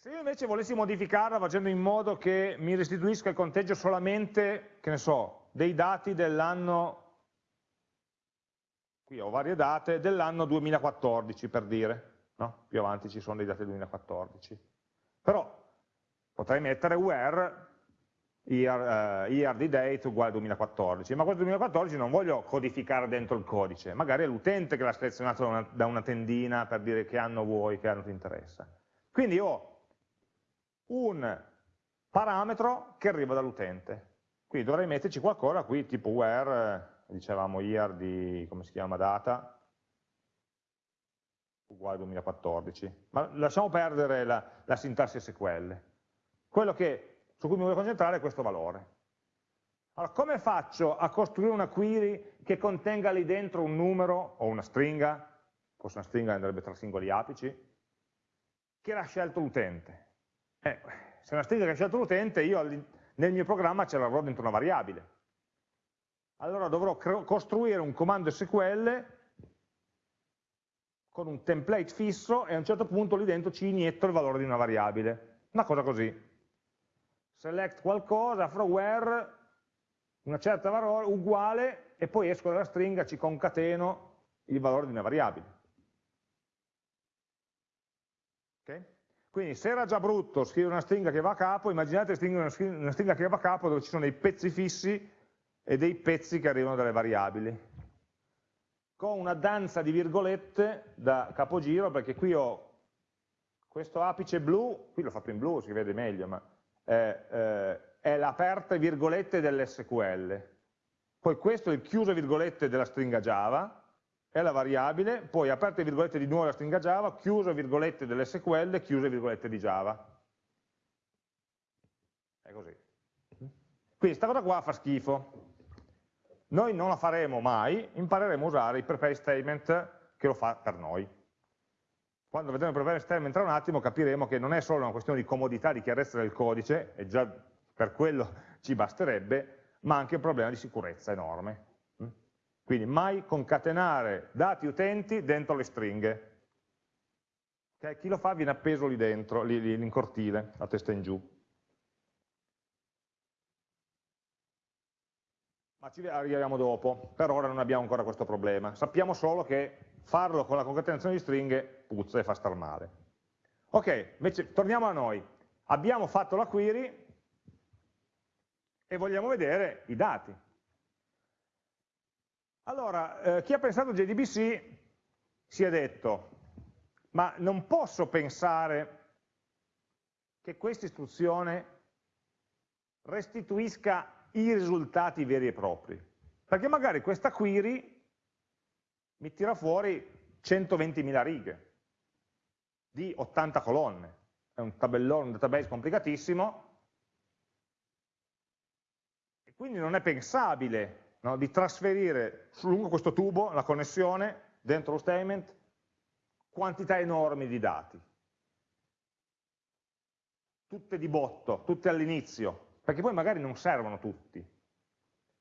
Se io invece volessi modificarla facendo in modo che mi restituisca il conteggio solamente, che ne so, dei dati dell'anno, qui ho varie date, dell'anno 2014 per dire, no? più avanti ci sono dei dati del 2014. Però potrei mettere where year, uh, year di date uguale 2014, ma questo 2014 non voglio codificare dentro il codice, magari è l'utente che l'ha selezionato da una, da una tendina per dire che anno vuoi, che anno ti interessa. Quindi ho un parametro che arriva dall'utente. Quindi dovrei metterci qualcosa qui, tipo where, eh, dicevamo year di, come si chiama, data, uguale 2014. Ma lasciamo perdere la, la sintassi SQL. Quello che, su cui mi voglio concentrare è questo valore. Allora, come faccio a costruire una query che contenga lì dentro un numero o una stringa, forse una stringa andrebbe tra singoli apici, che l'ha scelto l'utente? Eh, se una stringa che ha scelto l'utente, io nel mio programma ce l'avrò dentro una variabile. Allora dovrò costruire un comando SQL con un template fisso e a un certo punto lì dentro ci inietto il valore di una variabile. Una cosa così. Select qualcosa, from where, una certa valore uguale, e poi esco dalla stringa, ci concateno il valore di una variabile. Okay? Quindi se era già brutto scrivere una stringa che va a capo, immaginate una stringa che va a capo dove ci sono dei pezzi fissi e dei pezzi che arrivano dalle variabili. Con una danza di virgolette da capogiro, perché qui ho questo apice blu, qui l'ho fatto in blu, si vede meglio, ma è, eh, è l'aperte virgolette dell'SQL. Poi questo è il chiuso virgolette della stringa Java, è la variabile, poi aperte virgolette di nuovo la stringa Java, chiuse virgolette dell'SQL, chiuse virgolette di Java. È così. Quindi questa cosa qua fa schifo. Noi non la faremo mai, impareremo a usare i prepare statement che lo fa per noi. Quando vedremo i prepare statement tra un attimo capiremo che non è solo una questione di comodità, di chiarezza del codice, e già per quello ci basterebbe, ma anche un problema di sicurezza enorme. Quindi mai concatenare dati utenti dentro le stringhe. Okay? Chi lo fa viene appeso lì dentro, lì, lì in cortile, a testa in giù. Ma ci arriviamo dopo, per ora non abbiamo ancora questo problema. Sappiamo solo che farlo con la concatenazione di stringhe puzza e fa star male. Ok, invece torniamo a noi. Abbiamo fatto la query e vogliamo vedere i dati. Allora, eh, chi ha pensato JDBC si è detto, ma non posso pensare che questa istruzione restituisca i risultati veri e propri, perché magari questa query mi tira fuori 120.000 righe di 80 colonne, è un tabellone, un database complicatissimo, e quindi non è pensabile no? di trasferire lungo questo tubo, la connessione, dentro lo statement, quantità enormi di dati. Tutte di botto, tutte all'inizio, perché poi magari non servono tutti.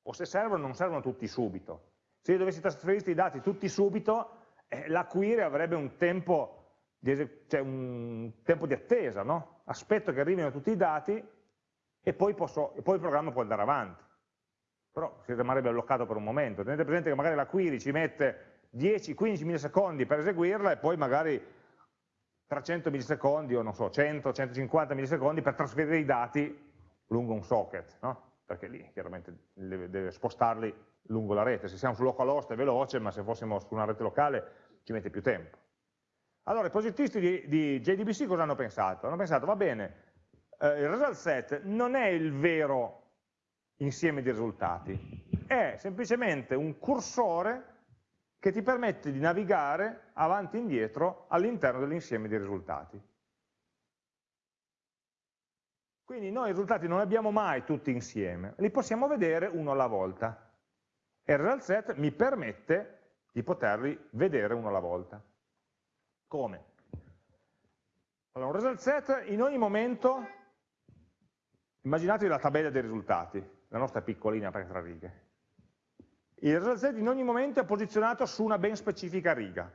O se servono, non servono tutti subito. Se io dovessi trasferire i dati tutti subito, eh, la query avrebbe un tempo di, cioè un tempo di attesa, no? aspetto che arrivino tutti i dati e poi, posso, e poi il programma può andare avanti però si rimarrebbe bloccato per un momento. Tenete presente che magari la query ci mette 10-15 millisecondi per eseguirla e poi magari 300 millisecondi o non so, 100-150 millisecondi per trasferire i dati lungo un socket. No? perché lì chiaramente deve, spostarli lungo la rete, se siamo su localhost è veloce, ma se fossimo su una rete locale ci mette più tempo. Allora, i progettisti di, di JDBC cosa hanno pensato? Hanno pensato, va bene, eh, il result set non è il vero insieme di risultati, è semplicemente un cursore che ti permette di navigare avanti e indietro all'interno dell'insieme di risultati. Quindi noi i risultati non li abbiamo mai tutti insieme, li possiamo vedere uno alla volta. E il result set mi permette di poterli vedere uno alla volta. Come? Allora, un result set in ogni momento, immaginatevi la tabella dei risultati, la nostra piccolina per tre righe. Il result set in ogni momento è posizionato su una ben specifica riga.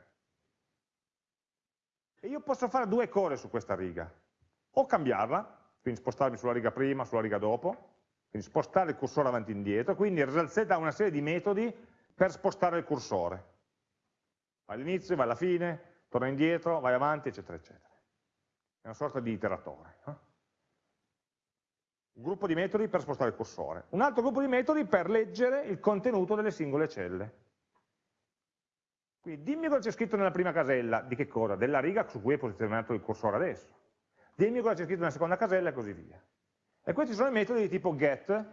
E io posso fare due cose su questa riga. O cambiarla, quindi spostarmi sulla riga prima, sulla riga dopo, quindi spostare il cursore avanti e indietro, quindi il result set ha una serie di metodi per spostare il cursore. Va all'inizio, va alla fine, torna indietro, vai avanti, eccetera, eccetera. È una sorta di iteratore. No? Un gruppo di metodi per spostare il cursore, un altro gruppo di metodi per leggere il contenuto delle singole celle. Quindi dimmi cosa c'è scritto nella prima casella, di che cosa? Della riga su cui è posizionato il cursore adesso. Dimmi cosa c'è scritto nella seconda casella e così via. E questi sono i metodi di tipo get,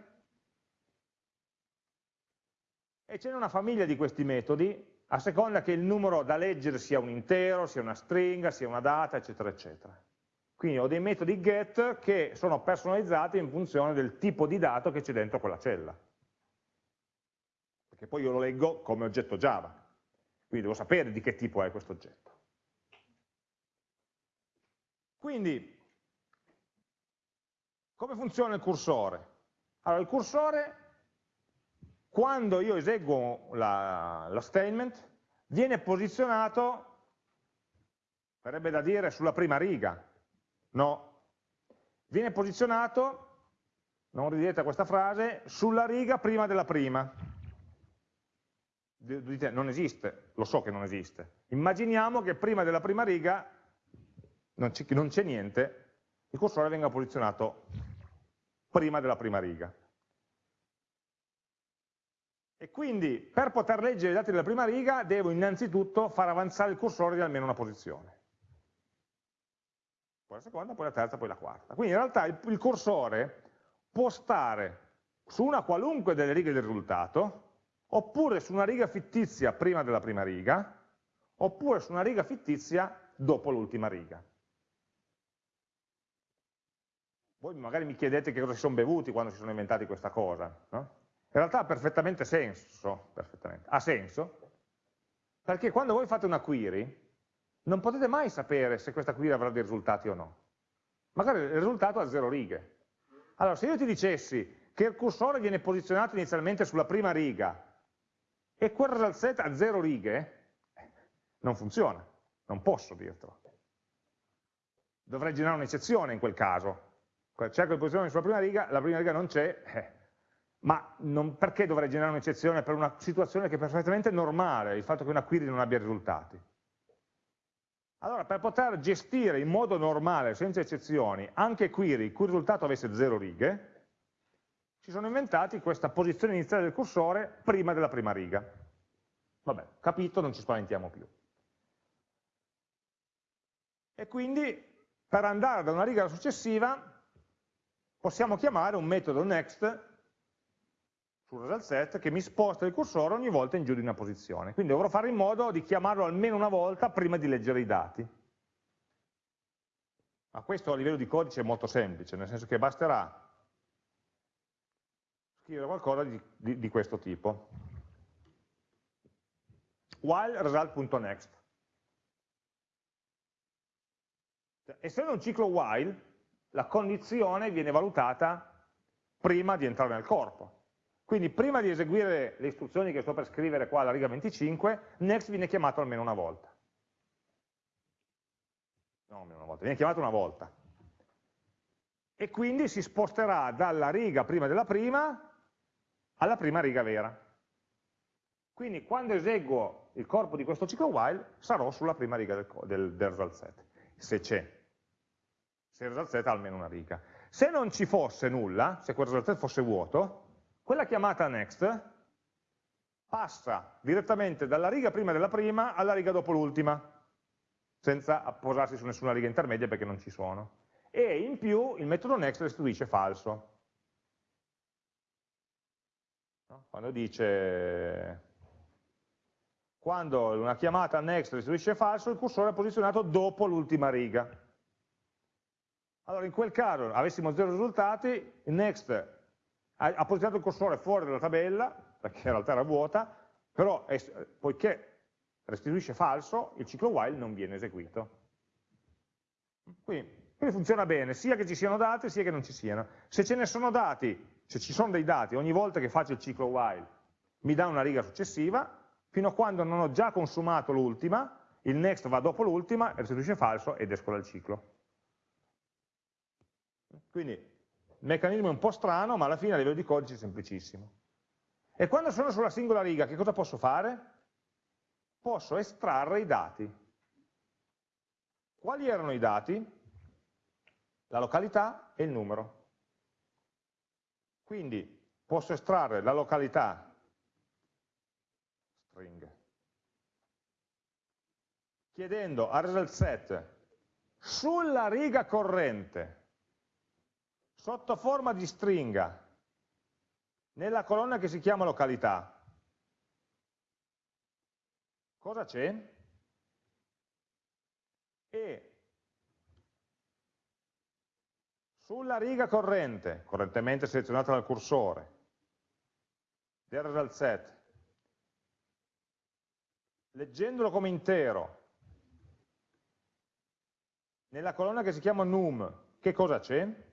e ce n'è una famiglia di questi metodi, a seconda che il numero da leggere sia un intero, sia una stringa, sia una data, eccetera, eccetera. Quindi ho dei metodi get che sono personalizzati in funzione del tipo di dato che c'è dentro quella cella. Perché poi io lo leggo come oggetto Java. Quindi devo sapere di che tipo è questo oggetto. Quindi, come funziona il cursore? Allora, il cursore, quando io eseguo la, la statement, viene posizionato, verrebbe da dire, sulla prima riga, No. Viene posizionato, non ridete questa frase, sulla riga prima della prima. Dite, non esiste, lo so che non esiste. Immaginiamo che prima della prima riga non c'è niente, il cursore venga posizionato prima della prima riga. E quindi per poter leggere i dati della prima riga devo innanzitutto far avanzare il cursore di almeno una posizione poi la seconda, poi la terza, poi la quarta. Quindi in realtà il, il cursore può stare su una qualunque delle righe del risultato, oppure su una riga fittizia prima della prima riga, oppure su una riga fittizia dopo l'ultima riga. Voi magari mi chiedete che cosa si sono bevuti quando si sono inventati questa cosa. No? In realtà ha perfettamente senso, perfettamente. ha senso, perché quando voi fate una query, non potete mai sapere se questa query avrà dei risultati o no. Magari il risultato ha zero righe. Allora, se io ti dicessi che il cursore viene posizionato inizialmente sulla prima riga e quel result set ha zero righe, non funziona, non posso dirtelo. Dovrei generare un'eccezione in quel caso. Cerco di posizionare sulla prima riga, la prima riga non c'è, eh. ma non, perché dovrei generare un'eccezione per una situazione che è perfettamente normale, il fatto che una query non abbia risultati? Allora, per poter gestire in modo normale, senza eccezioni, anche query il cui risultato avesse zero righe, si sono inventati questa posizione iniziale del cursore prima della prima riga. Vabbè, capito, non ci spaventiamo più. E quindi, per andare da una riga alla successiva, possiamo chiamare un metodo next sul result set che mi sposta il cursore ogni volta in giù di una posizione. Quindi dovrò fare in modo di chiamarlo almeno una volta prima di leggere i dati. Ma questo a livello di codice è molto semplice, nel senso che basterà scrivere qualcosa di, di, di questo tipo. While result.next. Essendo un ciclo while, la condizione viene valutata prima di entrare nel corpo. Quindi prima di eseguire le istruzioni che sto per scrivere qua alla riga 25, next viene chiamato almeno una volta. No, almeno una volta, viene chiamato una volta. E quindi si sposterà dalla riga prima della prima alla prima riga vera. Quindi quando eseguo il corpo di questo ciclo while sarò sulla prima riga del, del, del result set, se c'è. Se il result set ha almeno una riga. Se non ci fosse nulla, se quel result set fosse vuoto, quella chiamata next passa direttamente dalla riga prima della prima alla riga dopo l'ultima, senza posarsi su nessuna riga intermedia perché non ci sono. E in più il metodo next restituisce falso. Quando dice quando una chiamata next restituisce falso, il cursore è posizionato dopo l'ultima riga. Allora in quel caso avessimo zero risultati, next ha, posizionato il cursore fuori dalla tabella, perché in realtà era vuota, però è, poiché restituisce falso, il ciclo while non viene eseguito. Quindi, quindi funziona bene, sia che ci siano dati, sia che non ci siano. Se ce ne sono dati, se ci sono dei dati, ogni volta che faccio il ciclo while mi dà una riga successiva, fino a quando non ho già consumato l'ultima, il next va dopo l'ultima, restituisce falso ed esco dal ciclo. Quindi meccanismo un po' strano, ma alla fine a livello di codice è semplicissimo. E quando sono sulla singola riga, che cosa posso fare? Posso estrarre i dati. Quali erano i dati? La località e il numero. Quindi posso estrarre la località string chiedendo a result set sulla riga corrente sotto forma di stringa nella colonna che si chiama località cosa c'è? e sulla riga corrente, correntemente selezionata dal cursore, del result set, leggendolo come intero, nella colonna che si chiama num, che cosa c'è?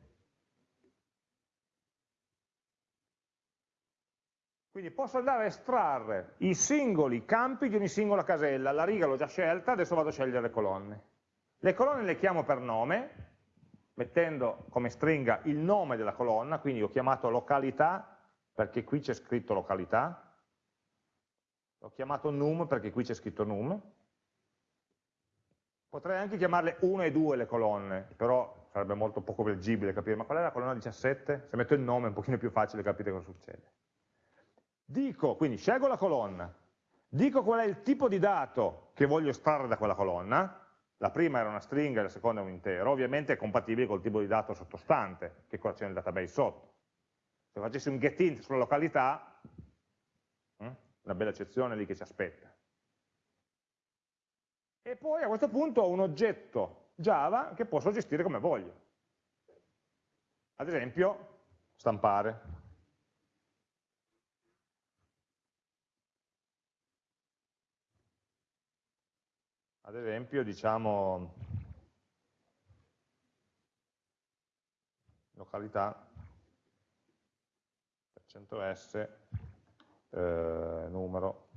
Quindi posso andare a estrarre i singoli campi di ogni singola casella, la riga l'ho già scelta, adesso vado a scegliere le colonne. Le colonne le chiamo per nome, mettendo come stringa il nome della colonna, quindi ho chiamato località perché qui c'è scritto località, ho chiamato num perché qui c'è scritto num, potrei anche chiamarle 1 e 2 le colonne, però sarebbe molto poco leggibile capire, ma qual è la colonna 17? Se metto il nome è un pochino più facile capire cosa succede. Dico, quindi scelgo la colonna, dico qual è il tipo di dato che voglio estrarre da quella colonna, la prima era una stringa e la seconda un intero, ovviamente è compatibile col tipo di dato sottostante, che cosa c'è nel database sotto. Se facessi un getInt sulla località, hm, una bella eccezione lì che ci aspetta. E poi a questo punto ho un oggetto Java che posso gestire come voglio. Ad esempio, stampare. Ad esempio diciamo località per %s eh, numero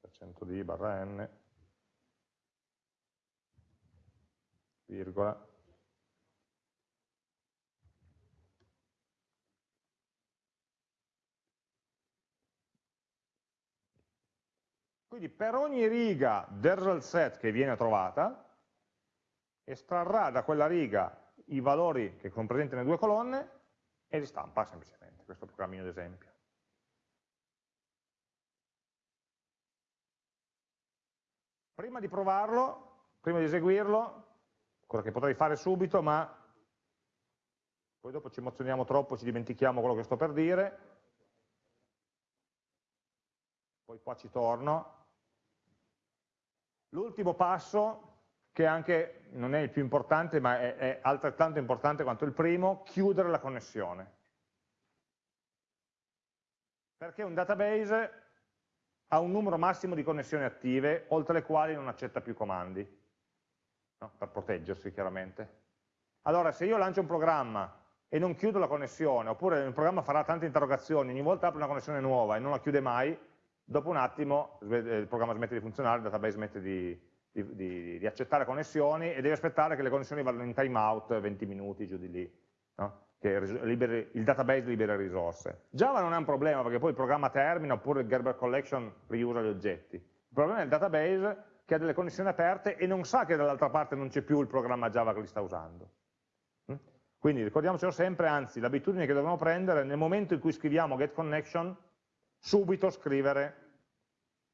per %d barra n virgola Quindi per ogni riga del result set che viene trovata, estrarrà da quella riga i valori che sono presenti nelle due colonne e li stampa semplicemente, questo programmino d'esempio. Prima di provarlo, prima di eseguirlo, cosa che potrei fare subito, ma poi dopo ci emozioniamo troppo, ci dimentichiamo quello che sto per dire, poi qua ci torno, L'ultimo passo, che anche non è il più importante, ma è, è altrettanto importante quanto il primo, chiudere la connessione. Perché un database ha un numero massimo di connessioni attive, oltre le quali non accetta più comandi, no? per proteggersi chiaramente. Allora, se io lancio un programma e non chiudo la connessione, oppure il programma farà tante interrogazioni, ogni volta apre una connessione nuova e non la chiude mai, dopo un attimo il programma smette di funzionare, il database smette di, di, di, di accettare connessioni e deve aspettare che le connessioni vadano in timeout 20 minuti giù di lì, no? che liberi, il database libera risorse. Java non è un problema perché poi il programma termina oppure il Gerber Collection riusa gli oggetti. Il problema è il database che ha delle connessioni aperte e non sa che dall'altra parte non c'è più il programma Java che li sta usando. Mm? Quindi ricordiamocelo sempre, anzi l'abitudine che dobbiamo prendere nel momento in cui scriviamo getConnection, subito scrivere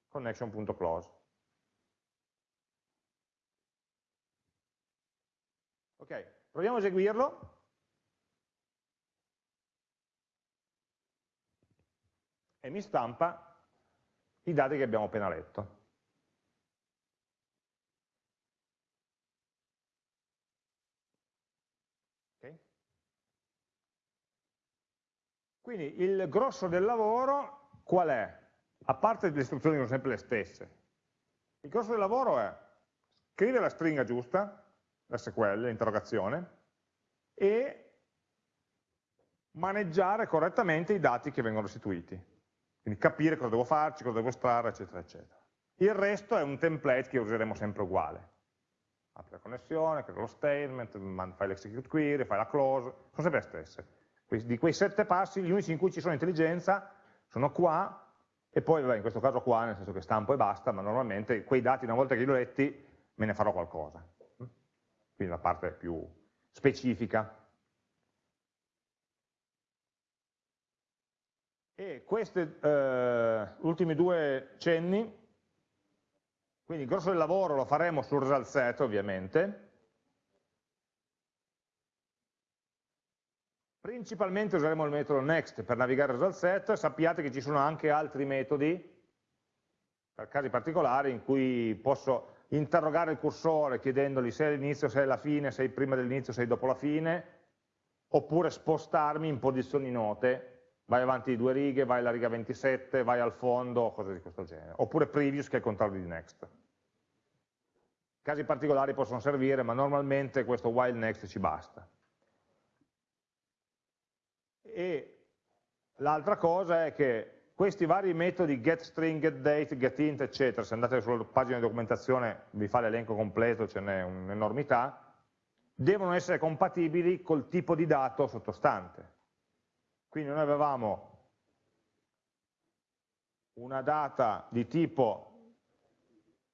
connection.close. Ok, proviamo a eseguirlo. E mi stampa i dati che abbiamo appena letto. Quindi il grosso del lavoro qual è? A parte le istruzioni sono sempre le stesse. Il grosso del lavoro è scrivere la stringa giusta, l'SQL, l'interrogazione, e maneggiare correttamente i dati che vengono restituiti. Quindi capire cosa devo farci, cosa devo estrarre, eccetera, eccetera. Il resto è un template che useremo sempre uguale. Apri la connessione, crea lo statement, fai l'execute query, fai la close, sono sempre le stesse. Di quei sette passi, gli unici in cui ci sono intelligenza sono qua, e poi vabbè, in questo caso qua, nel senso che stampo e basta, ma normalmente quei dati una volta che li ho letti me ne farò qualcosa. Quindi la parte più specifica. E questi eh, ultimi due cenni, quindi il grosso del lavoro lo faremo sul set ovviamente, Principalmente useremo il metodo next. Per navigare result set, sappiate che ci sono anche altri metodi, per casi particolari, in cui posso interrogare il cursore chiedendogli se è all'inizio, se è alla fine, se è prima dell'inizio, se è dopo la fine, oppure spostarmi in posizioni note, vai avanti di due righe, vai alla riga 27, vai al fondo, cose di questo genere, oppure previous che è il contrario di next. Casi particolari possono servire, ma normalmente questo while next ci basta e l'altra cosa è che questi vari metodi getString, getDate, getInt, eccetera, se andate sulla pagina di documentazione vi fa l'elenco completo, ce n'è un'enormità, devono essere compatibili col tipo di dato sottostante. Quindi noi avevamo una data di tipo,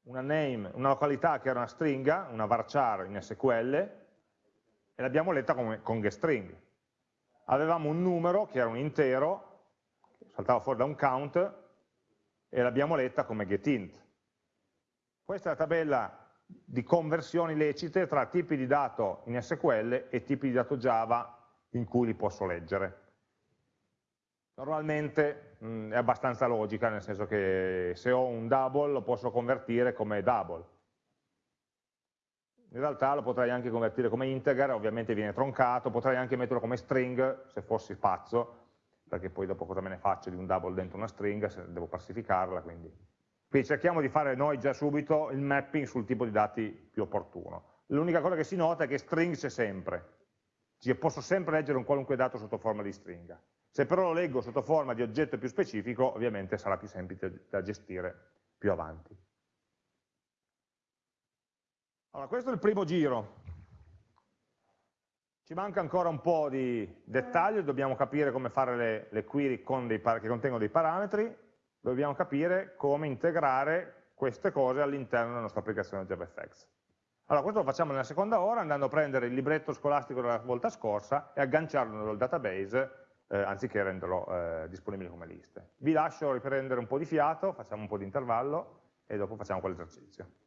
una name, una località che era una stringa, una varchar in SQL, e l'abbiamo letta come, con getString avevamo un numero che era un intero, saltava fuori da un count, e l'abbiamo letta come getInt. Questa è la tabella di conversioni lecite tra tipi di dato in SQL e tipi di dato Java in cui li posso leggere. Normalmente mh, è abbastanza logica, nel senso che se ho un double lo posso convertire come double, in realtà lo potrei anche convertire come integer, ovviamente viene troncato, potrei anche metterlo come string se fossi pazzo, perché poi dopo cosa me ne faccio di un double dentro una string, se devo pacificarla, quindi. Quindi cerchiamo di fare noi già subito il mapping sul tipo di dati più opportuno. L'unica cosa che si nota è che string c'è sempre, cioè posso sempre leggere un qualunque dato sotto forma di stringa. Se però lo leggo sotto forma di oggetto più specifico, ovviamente sarà più semplice da gestire più avanti. Allora, questo è il primo giro. Ci manca ancora un po' di dettaglio, dobbiamo capire come fare le, le query che contengono dei parametri, dobbiamo capire come integrare queste cose all'interno della nostra applicazione JavaFX. Allora, questo lo facciamo nella seconda ora andando a prendere il libretto scolastico della volta scorsa e agganciarlo nel database eh, anziché renderlo eh, disponibile come liste. Vi lascio riprendere un po' di fiato, facciamo un po' di intervallo e dopo facciamo quell'esercizio.